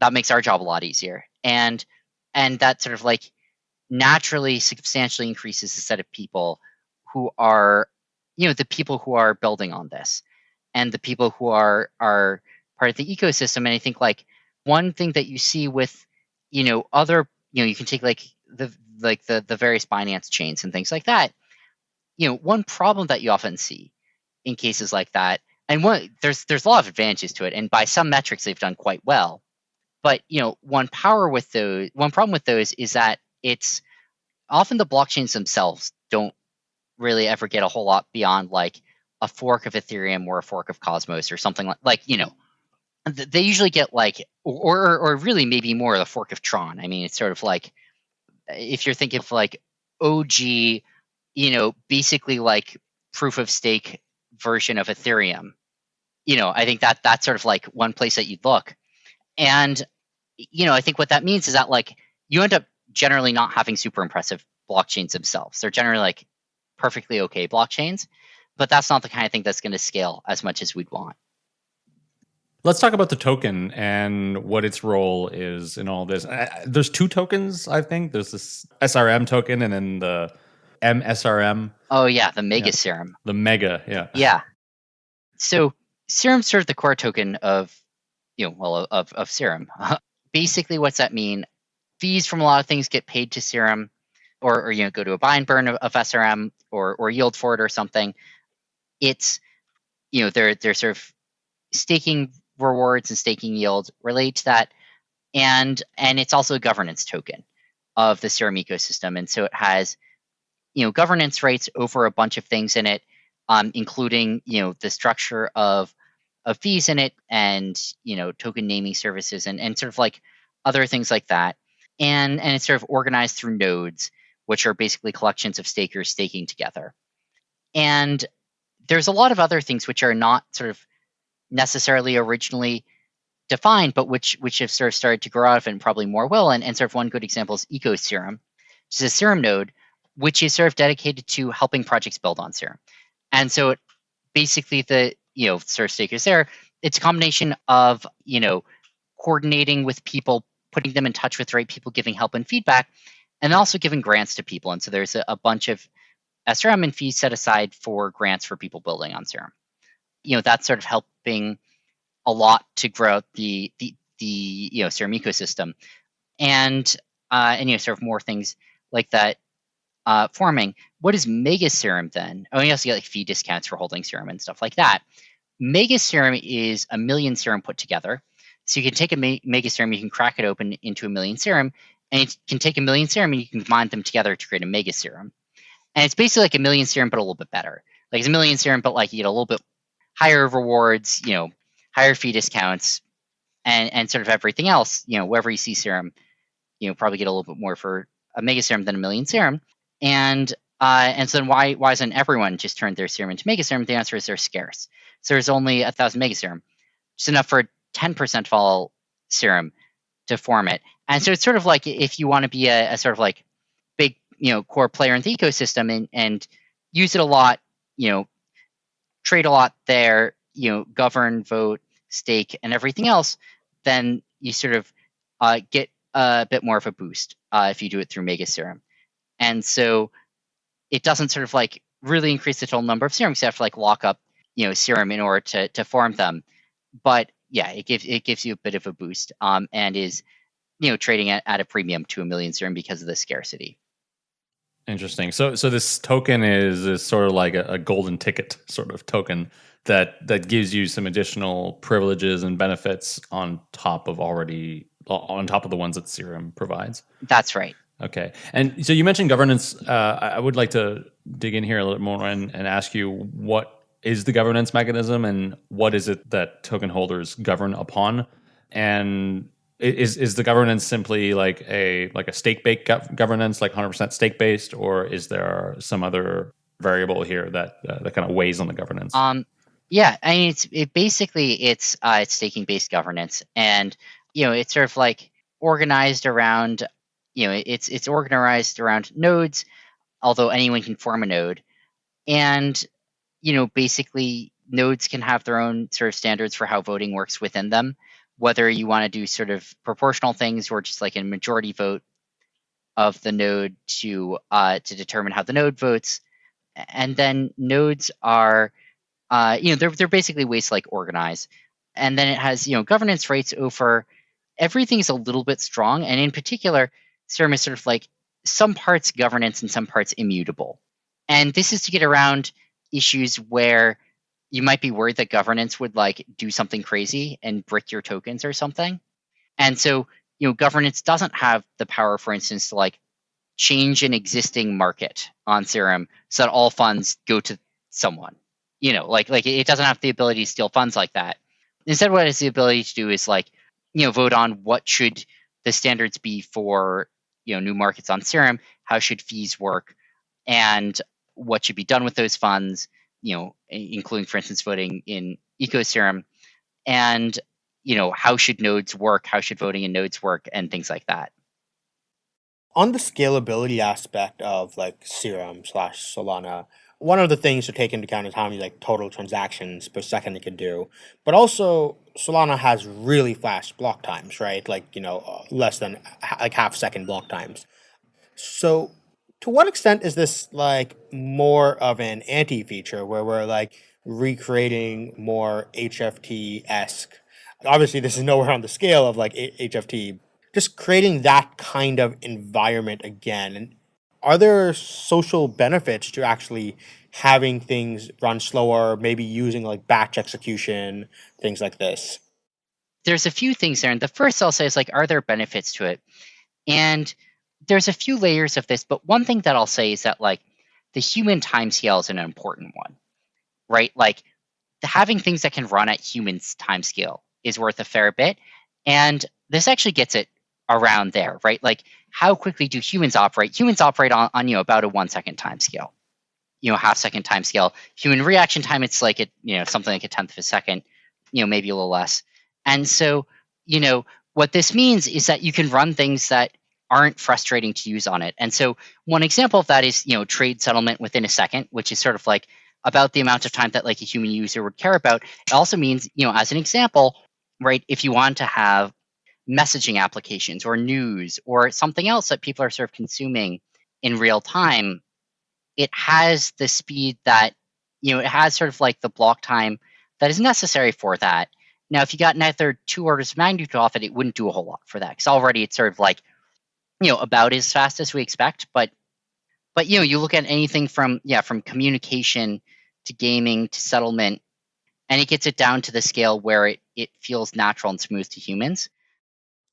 that makes our job a lot easier. And and that sort of like naturally substantially increases the set of people who are you know the people who are building on this and the people who are are part of the ecosystem and i think like one thing that you see with you know other you know you can take like the like the the various binance chains and things like that you know, one problem that you often see in cases like that, and one there's there's a lot of advantages to it, and by some metrics they've done quite well. But you know, one power with those, one problem with those is that it's often the blockchains themselves don't really ever get a whole lot beyond like a fork of Ethereum or a fork of Cosmos or something like like you know they usually get like or or really maybe more the fork of Tron. I mean, it's sort of like if you're thinking of like OG you know, basically like proof of stake version of Ethereum. You know, I think that that's sort of like one place that you'd look. And, you know, I think what that means is that like you end up generally not having super impressive blockchains themselves. They're generally like perfectly okay blockchains, but that's not the kind of thing that's going to scale as much as we'd want. Let's talk about the token and what its role is in all this. there's two tokens, I think. There's this SRM token and then the MSRM. Oh yeah, the Mega yeah. Serum. The Mega, yeah. Yeah. So Serum serves the core token of, you know, well, of of Serum. Basically, what's that mean? Fees from a lot of things get paid to Serum, or or you know, go to a buy and burn of, of SRM, or or yield for it or something. It's, you know, they're they're sort of staking rewards and staking yield relate to that, and and it's also a governance token of the Serum ecosystem, and so it has you know governance rights over a bunch of things in it, um, including you know the structure of of fees in it and you know token naming services and and sort of like other things like that. And and it's sort of organized through nodes, which are basically collections of stakers staking together. And there's a lot of other things which are not sort of necessarily originally defined, but which which have sort of started to grow out of and probably more will. And, and sort of one good example is EcoSerum, which is a serum node which is sort of dedicated to helping projects build on Serum. And so it, basically the, you know, sort of stakers there, it's a combination of, you know, coordinating with people, putting them in touch with the right people, giving help and feedback, and also giving grants to people. And so there's a, a bunch of SRM and fees set aside for grants for people building on Serum. You know, that's sort of helping a lot to grow the the the you know Serum ecosystem, and uh, and you know sort of more things like that uh, forming. What is Mega Serum then? Oh, you also get like fee discounts for holding serum and stuff like that. Mega Serum is a million serum put together. So you can take a Mega Serum, you can crack it open into a million serum, and you can take a million serum and you can combine them together to create a Mega Serum. And it's basically like a million serum, but a little bit better. Like it's a million serum, but like you get a little bit higher rewards, you know, higher fee discounts, and and sort of everything else. You know, wherever you see serum, you know, probably get a little bit more for a mega serum than a million serum. And uh, and so then why why isn't everyone just turned their serum into mega serum? The answer is they're scarce. So there's only a thousand mega serum, just enough for 10% of all serum to form it. And so it's sort of like if you want to be a, a sort of like big, you know, core player in the ecosystem and, and use it a lot, you know, trade a lot there, you know, govern, vote, stake, and everything else, then you sort of uh, get a bit more of a boost uh, if you do it through Mega Serum. And so it doesn't sort of like really increase the total number of serums. You have to like lock up, you know, serum in order to to form them. But yeah, it gives it gives you a bit of a boost, um, and is you know trading at, at a premium to a million serum because of the scarcity. Interesting. So so this token is, is sort of like a, a golden ticket sort of token that that gives you some additional privileges and benefits on top of already on top of the ones that Serum provides. That's right. Okay. And so you mentioned governance. Uh, I would like to dig in here a little more and, and ask you what is the governance mechanism and what is it that token holders govern upon? And is is the governance simply like a like a stake based governance, like 100% stake based, or is there some other variable here that uh, that kind of weighs on the governance? Um, yeah, I mean, it's it basically it's uh, it's staking based governance, and you know it's sort of like organized around you know it's it's organized around nodes, although anyone can form a node, and you know basically nodes can have their own sort of standards for how voting works within them, whether you want to do sort of proportional things or just like a majority vote of the node to uh, to determine how the node votes, and then nodes are uh, you know, they're they're basically ways to like organize. And then it has, you know, governance rights over everything is a little bit strong. And in particular, Serum is sort of like some parts governance and some parts immutable. And this is to get around issues where you might be worried that governance would like do something crazy and brick your tokens or something. And so, you know, governance doesn't have the power, for instance, to like change an existing market on Serum so that all funds go to someone you know, like like it doesn't have the ability to steal funds like that. Instead, what it has the ability to do is like, you know, vote on what should the standards be for you know new markets on Serum, how should fees work, and what should be done with those funds. You know, including, for instance, voting in EcoSerum, and you know how should nodes work, how should voting in nodes work, and things like that. On the scalability aspect of like Serum slash Solana, one of the things to take into account is how many like total transactions per second it can do. But also Solana has really fast block times, right? Like, you know, uh, less than like half second block times. So to what extent is this like more of an anti feature where we're like recreating more HFT esque? Obviously, this is nowhere on the scale of like HFT. Just creating that kind of environment again. And are there social benefits to actually having things run slower, maybe using like batch execution, things like this? There's a few things there. And the first I'll say is like, are there benefits to it? And there's a few layers of this, but one thing that I'll say is that like the human time scale is an important one, right? Like having things that can run at humans time scale is worth a fair bit. And this actually gets it around there, right? Like how quickly do humans operate? Humans operate on, on you know about a one second time scale, you know half second time scale. Human reaction time it's like it you know something like a tenth of a second, you know maybe a little less. And so you know what this means is that you can run things that aren't frustrating to use on it. And so one example of that is you know trade settlement within a second, which is sort of like about the amount of time that like a human user would care about. It also means you know as an example, right? If you want to have messaging applications or news or something else that people are sort of consuming in real time, it has the speed that, you know, it has sort of like the block time that is necessary for that. Now, if you got another two orders of magnitude off it, it wouldn't do a whole lot for that because already it's sort of like, you know, about as fast as we expect. But, but you know, you look at anything from yeah, from communication to gaming to settlement, and it gets it down to the scale where it it feels natural and smooth to humans.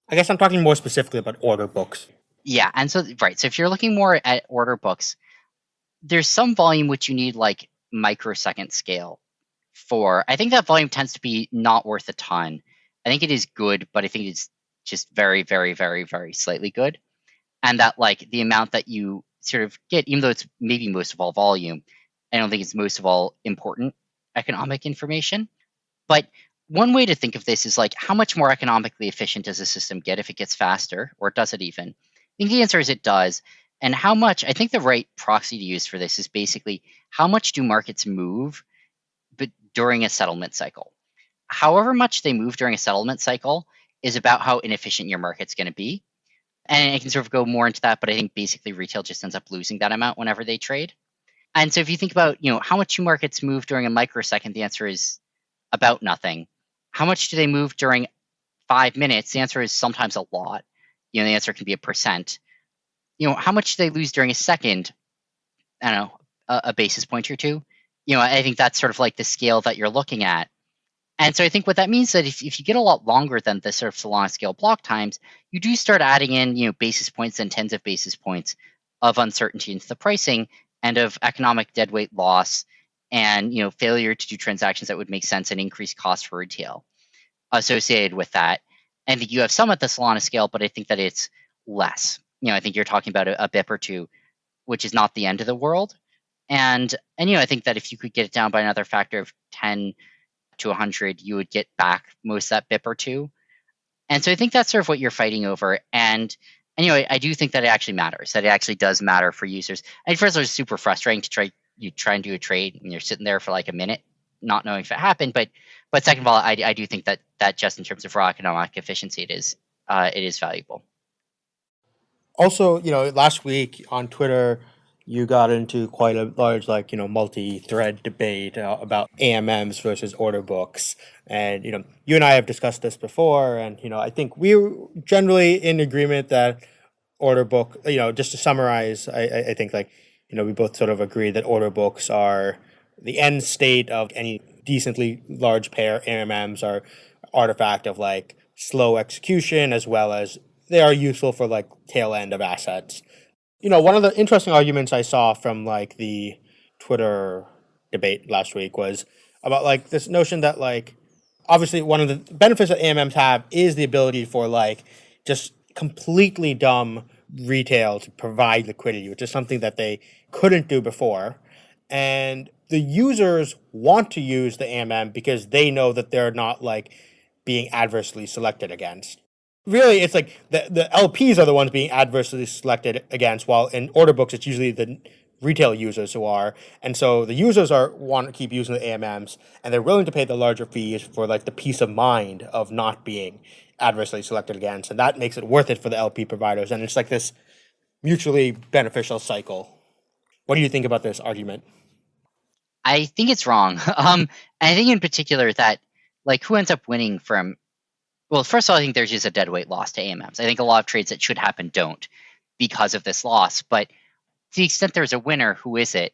I guess I'm talking more specifically about order books. Yeah, and so right. So if you're looking more at order books, there's some volume which you need like microsecond scale for. I think that volume tends to be not worth a ton. I think it is good, but I think it's just very, very, very, very slightly good. And that like the amount that you sort of get, even though it's maybe most of all volume, I don't think it's most of all important economic information. But one way to think of this is like how much more economically efficient does a system get if it gets faster, or does it even? I think the answer is it does. And how much, I think the right proxy to use for this is basically how much do markets move but during a settlement cycle? However much they move during a settlement cycle is about how inefficient your market's going to be. And I can sort of go more into that, but I think basically retail just ends up losing that amount whenever they trade. And so if you think about, you know, how much two markets move during a microsecond, the answer is about nothing. How much do they move during five minutes? The answer is sometimes a lot. You know, the answer can be a percent. You know, how much do they lose during a second? I don't know, a, a basis point or two. You know, I think that's sort of like the scale that you're looking at. And so I think what that means is that if, if you get a lot longer than the sort of Solana scale block times, you do start adding in, you know, basis points and tens of basis points of uncertainty into the pricing and of economic deadweight loss and you know failure to do transactions that would make sense and increase costs for retail associated with that. And you have some at the Solana scale, but I think that it's less. You know, I think you're talking about a, a BIP or two, which is not the end of the world. And and you know, I think that if you could get it down by another factor of 10 to 100, you would get back most that BIP or two. And so I think that's sort of what you're fighting over. And anyway, I do think that it actually matters. That it actually does matter for users. And first, it's super frustrating to try you try and do a trade and you're sitting there for like a minute, not knowing if it happened. But but second of all, I, I do think that that just in terms of raw economic efficiency, it is uh, it is valuable. Also, you know, last week on Twitter, you got into quite a large, like you know, multi-thread debate uh, about AMMs versus order books, and you know, you and I have discussed this before, and you know, I think we are generally in agreement that order book, you know, just to summarize, I, I think like you know, we both sort of agree that order books are the end state of any decently large pair AMMs are artifact of like slow execution as well as they are useful for like tail end of assets. You know, one of the interesting arguments I saw from like the Twitter debate last week was about like this notion that like obviously one of the benefits that AMMs have is the ability for like just completely dumb retail to provide liquidity, which is something that they couldn't do before. And the users want to use the AMM because they know that they're not like being adversely selected against. Really, it's like the, the LPs are the ones being adversely selected against, while in order books, it's usually the retail users who are. And so the users are want to keep using the AMMs and they're willing to pay the larger fees for like the peace of mind of not being adversely selected against. And that makes it worth it for the LP providers. And it's like this mutually beneficial cycle. What do you think about this argument? I think it's wrong. Um, I think in particular that like who ends up winning from well, first of all, I think there's just a dead weight loss to AMMs. I think a lot of trades that should happen don't because of this loss. But to the extent there's a winner, who is it?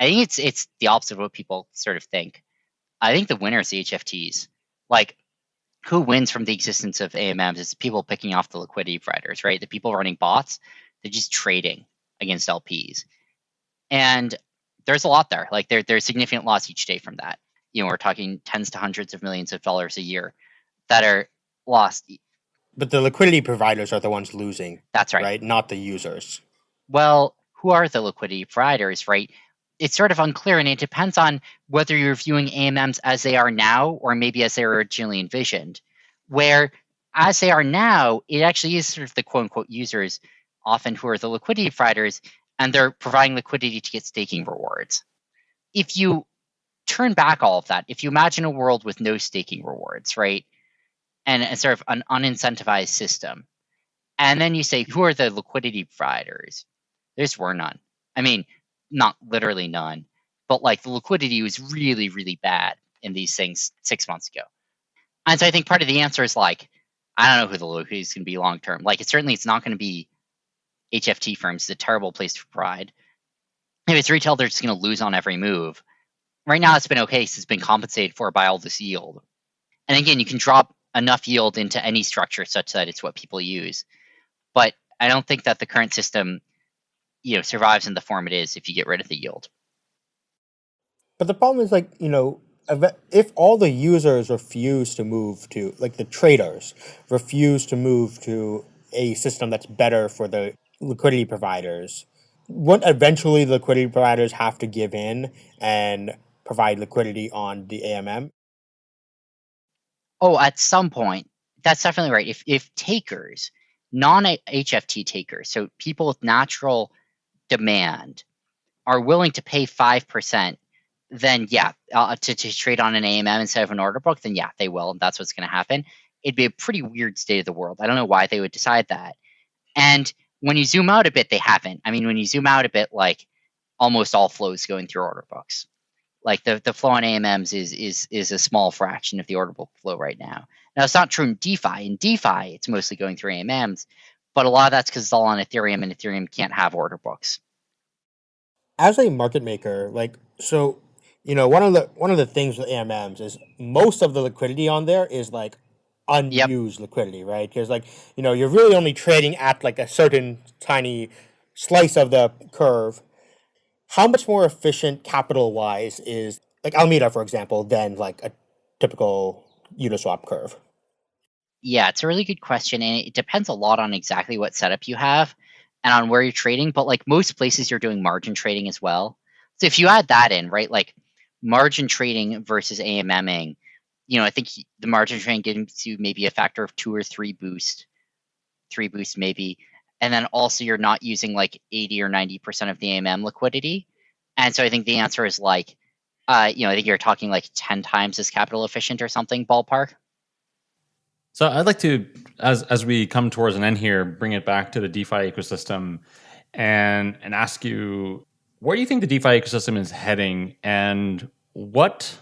I think it's it's the opposite of what people sort of think. I think the winner is the HFTs. Like who wins from the existence of AMMs? It's people picking off the liquidity providers, right? The people running bots, they're just trading against LPs. And there's a lot there. Like there, there's significant loss each day from that. You know, we're talking tens to hundreds of millions of dollars a year that are lost. But the liquidity providers are the ones losing. That's right. Right? Not the users. Well, who are the liquidity providers, right? It's sort of unclear and it depends on whether you're viewing AMMs as they are now or maybe as they were originally envisioned. Where as they are now, it actually is sort of the quote unquote users often who are the liquidity providers and they're providing liquidity to get staking rewards. If you turn back all of that, if you imagine a world with no staking rewards, right, and sort of an unincentivized system, and then you say, who are the liquidity providers? There's were none. I mean, not literally none, but like the liquidity was really, really bad in these things six months ago. And so I think part of the answer is like, I don't know who the liquidity is going to be long term. Like, it certainly it's not going to be HFT firms It's a terrible place to provide. If it's retail, they're just going to lose on every move. Right now, it's been okay because it's been compensated for by all this yield. And again, you can drop enough yield into any structure such that it's what people use. But I don't think that the current system, you know, survives in the form it is if you get rid of the yield. But the problem is like, you know, if all the users refuse to move to like the traders refuse to move to a system that's better for the liquidity providers, won't eventually the liquidity providers have to give in and provide liquidity on the AMM? Oh, at some point, that's definitely right. If if takers, non HFT takers, so people with natural demand, are willing to pay five percent, then yeah, uh, to to trade on an AMM instead of an order book, then yeah, they will, and that's what's going to happen. It'd be a pretty weird state of the world. I don't know why they would decide that, and when you zoom out a bit, they haven't. I mean, when you zoom out a bit, like almost all flows going through order books. Like the, the flow on AMMs is is is a small fraction of the order book flow right now. Now it's not true in DeFi. In DeFi, it's mostly going through AMMs, but a lot of that's because it's all on Ethereum, and Ethereum can't have order books. As a market maker, like so, you know, one of the one of the things with AMMs is most of the liquidity on there is like unused yep. liquidity, right? Because like you know, you're really only trading at like a certain tiny slice of the curve. How much more efficient capital wise is like Alameda, for example, than like a typical Uniswap curve? Yeah, it's a really good question, and it depends a lot on exactly what setup you have and on where you're trading. But like most places, you're doing margin trading as well. So if you add that in, right, like margin trading versus AMMing, you know, I think the margin trading gives you maybe a factor of two or three boost, three boost maybe, and then also you're not using like 80 or 90 percent of the AMM liquidity. And so I think the answer is like, uh, you know, I think you're talking like 10 times as capital efficient or something ballpark. So I'd like to, as as we come towards an end here, bring it back to the DeFi ecosystem, and and ask you where do you think the DeFi ecosystem is heading, and what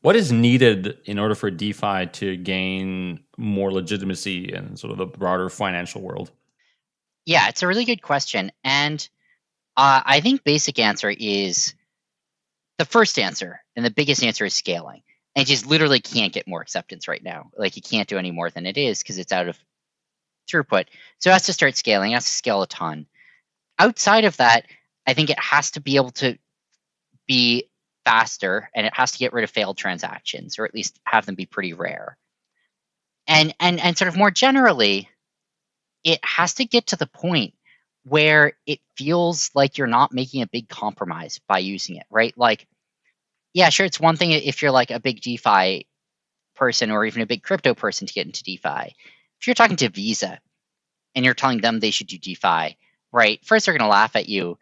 what is needed in order for DeFi to gain more legitimacy in sort of the broader financial world? Yeah, it's a really good question, and uh, I think basic answer is the first answer, and the biggest answer is scaling and just literally can't get more acceptance right now. Like you can't do any more than it is because it's out of throughput. So it has to start scaling. It has to scale a ton. Outside of that, I think it has to be able to be faster and it has to get rid of failed transactions or at least have them be pretty rare. And and and sort of more generally, it has to get to the point where it feels like you're not making a big compromise by using it, right? Like yeah, sure. It's one thing if you're like a big DeFi person or even a big crypto person to get into DeFi. If you're talking to Visa and you're telling them they should do DeFi, right? First, they're going to laugh at you.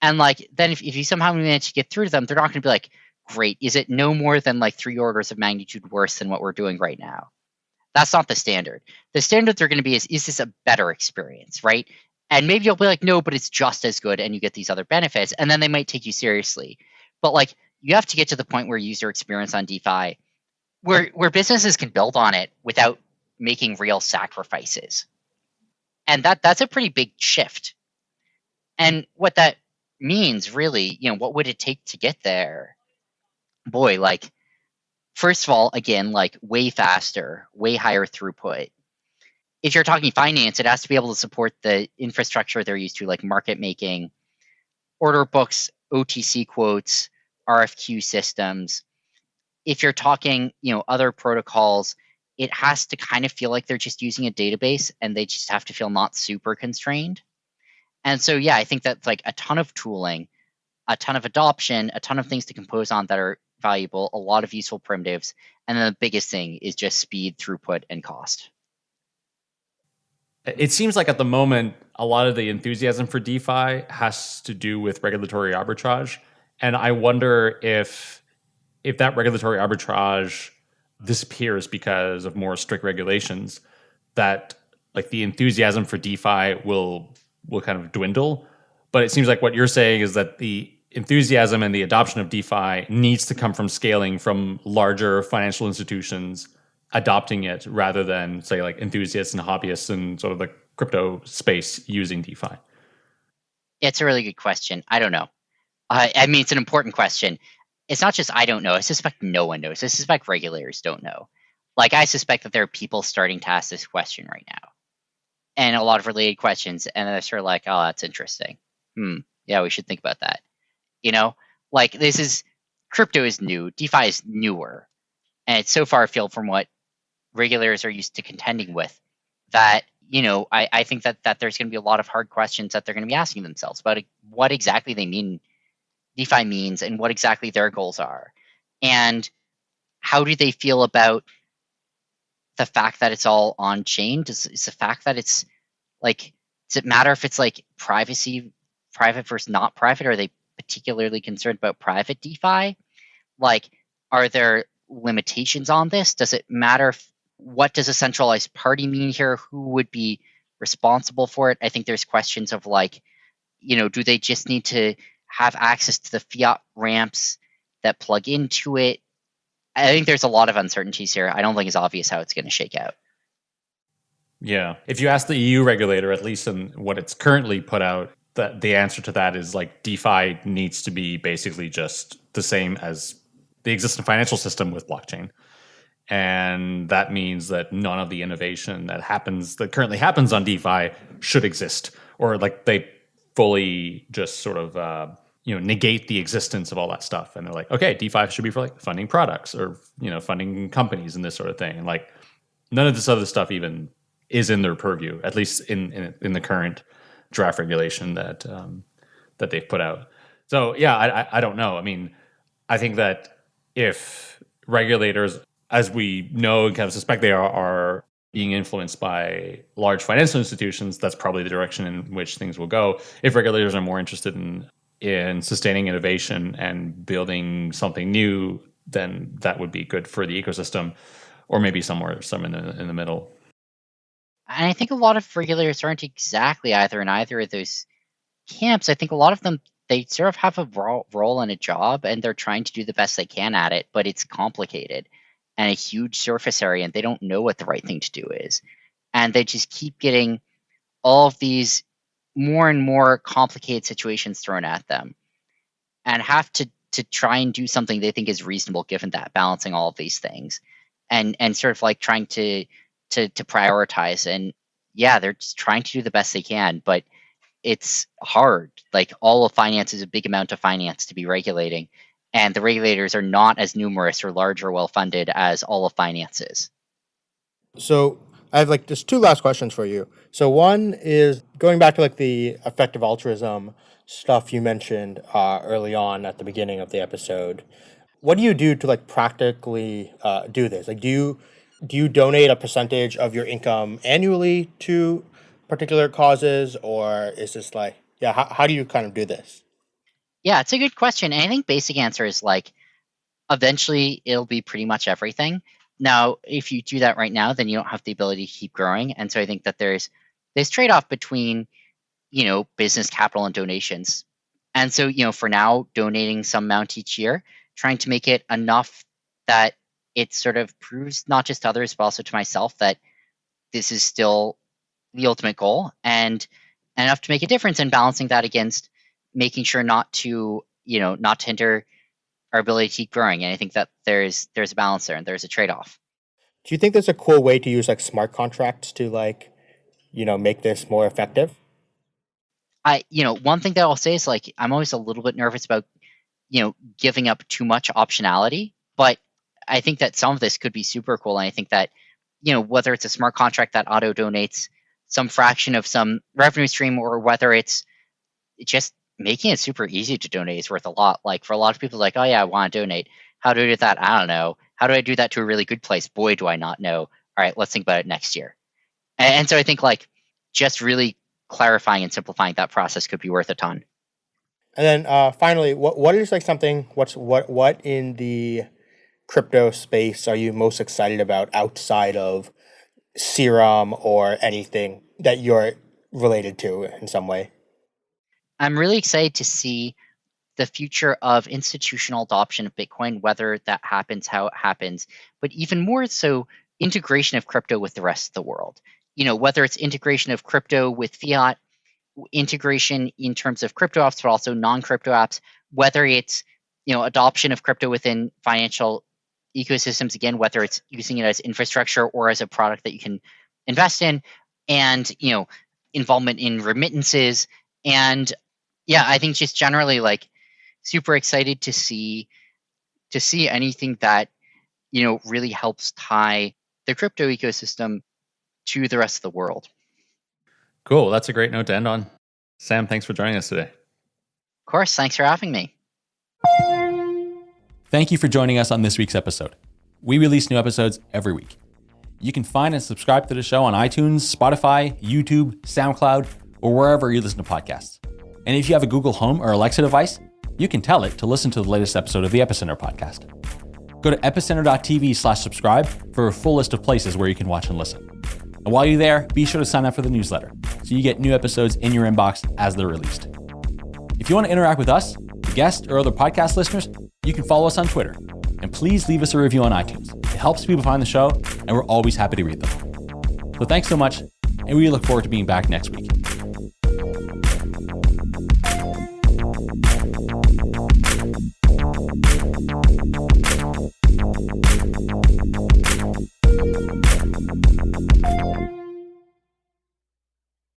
And like, then if, if you somehow manage to get through to them, they're not going to be like, great. Is it no more than like three orders of magnitude worse than what we're doing right now? That's not the standard. The standard they're going to be is, is this a better experience, right? And maybe you'll be like, no, but it's just as good and you get these other benefits. And then they might take you seriously. But like, you have to get to the point where user experience on DeFi, where where businesses can build on it without making real sacrifices, and that that's a pretty big shift. And what that means, really, you know, what would it take to get there? Boy, like first of all, again, like way faster, way higher throughput. If you're talking finance, it has to be able to support the infrastructure they're used to, like market making, order books, OTC quotes, RFQ systems. If you're talking, you know, other protocols, it has to kind of feel like they're just using a database and they just have to feel not super constrained. And so, yeah, I think that's like a ton of tooling, a ton of adoption, a ton of things to compose on that are valuable, a lot of useful primitives. And then the biggest thing is just speed, throughput, and cost. It seems like at the moment, a lot of the enthusiasm for DeFi has to do with regulatory arbitrage. And I wonder if if that regulatory arbitrage disappears because of more strict regulations, that like the enthusiasm for DeFi will will kind of dwindle. But it seems like what you're saying is that the enthusiasm and the adoption of DeFi needs to come from scaling from larger financial institutions adopting it rather than say like enthusiasts and hobbyists and sort of the crypto space using DeFi. It's a really good question. I don't know. Uh, I mean, it's an important question. It's not just I don't know. I suspect no one knows. I suspect regulators don't know. Like, I suspect that there are people starting to ask this question right now, and a lot of related questions, and they're sort of like, "Oh, that's interesting. Hmm, yeah, we should think about that." You know, like this is crypto is new, DeFi is newer, and it's so far afield from what regulators are used to contending with that you know I, I think that that there's going to be a lot of hard questions that they're going to be asking themselves about what exactly they mean DeFi means and what exactly their goals are. And how do they feel about the fact that it's all on chain? Does is the fact that it's like does it matter if it's like privacy private versus not private? Are they particularly concerned about private DeFi? Like, are there limitations on this? Does it matter if, what does a centralized party mean here? Who would be responsible for it? I think there's questions of like, you know, do they just need to have access to the fiat ramps that plug into it. I think there's a lot of uncertainties here. I don't think it's obvious how it's going to shake out. Yeah. If you ask the EU regulator, at least in what it's currently put out, that the answer to that is like DeFi needs to be basically just the same as the existing financial system with blockchain. And that means that none of the innovation that happens that currently happens on DeFi should exist, or like they fully just sort of uh, you know negate the existence of all that stuff. And they're like, okay, DeFi should be for like funding products or you know funding companies and this sort of thing. And like none of this other stuff even is in their purview, at least in in, in the current draft regulation that um, that they've put out. So yeah, I, I, don't know. I mean, I think that if regulators, as we know and kind of suspect they are, are being influenced by large financial institutions, that's probably the direction in which things will go. If regulators are more interested in in sustaining innovation and building something new, then that would be good for the ecosystem, or maybe somewhere some in the in the middle. And I think a lot of regulators aren't exactly either in either of those camps. I think a lot of them they sort of have a role and a job, and they're trying to do the best they can at it, but it's complicated and a huge surface area, and they don't know what the right thing to do is, and they just keep getting all of these more and more complicated situations thrown at them, and have to to try and do something they think is reasonable given that balancing all of these things and and sort of like trying to to to prioritize. And yeah they're just trying to do the best they can but it's hard. Like all of finance is a big amount of finance to be regulating and the regulators are not as numerous or large or well funded as all of finance is. So i have like just two last questions for you. So one is going back to like the effective altruism stuff you mentioned uh, early on at the beginning of the episode. What do you do to like practically uh, do this? Like do you do you donate a percentage of your income annually to particular causes or is this like yeah how, how do you kind of do this? Yeah it's a good question and i think basic answer is like eventually it'll be pretty much everything. Now if you do that right now then you don't have the ability to keep growing and so i think that there's this trade-off between you know business capital and donations. And so you know for now donating some amount each year trying to make it enough that it sort of proves not just to others but also to myself that this is still the ultimate goal and enough to make a difference and balancing that against making sure not to you know not to hinder our ability to keep growing. And i think that there's there's a balance there and there's a trade-off. Do you think there's a cool way to use like smart contracts to like you know make this more effective? I you know one thing that i'll say is like i'm always a little bit nervous about you know giving up too much optionality but I think that some of this could be super cool. And I think that, you know, whether it's a smart contract that auto donates some fraction of some revenue stream or whether it's just making it super easy to donate is worth a lot. Like for a lot of people, like, oh yeah, I want to donate. How do I do that? I don't know. How do I do that to a really good place? Boy, do I not know. All right, let's think about it next year. And, and so I think like just really clarifying and simplifying that process could be worth a ton. And then uh, finally, what what is like something? What's what what in the crypto space are you most excited about outside of Serum or anything that you're related to in some way? I'm really excited to see the future of institutional adoption of Bitcoin, whether that happens, how it happens, but even more so, integration of crypto with the rest of the world. You know, whether it's integration of crypto with fiat, integration in terms of crypto apps, but also non-crypto apps, whether it's you know adoption of crypto within financial ecosystems again whether it's using it as infrastructure or as a product that you can invest in and you know involvement in remittances. And yeah i think just generally like super excited to see to see anything that you know really helps tie the crypto ecosystem to the rest of the world. Cool. That's a great note to end on. Sam thanks for joining us today. Of course. Thanks for having me Thank you for joining us on this week's episode. We release new episodes every week. You can find and subscribe to the show on iTunes, Spotify, YouTube, SoundCloud, or wherever you listen to podcasts. And if you have a Google Home or Alexa device, you can tell it to listen to the latest episode of the Epicenter podcast. Go to epicenter.tv slash subscribe for a full list of places where you can watch and listen. And while you're there, be sure to sign up for the newsletter so you get new episodes in your inbox as they're released. If you want to interact with us, the guests, or other podcast listeners, you can follow us on Twitter. And please leave us a review on iTunes. It helps people find the show, and we're always happy to read them. So thanks so much, and we look forward to being back next week.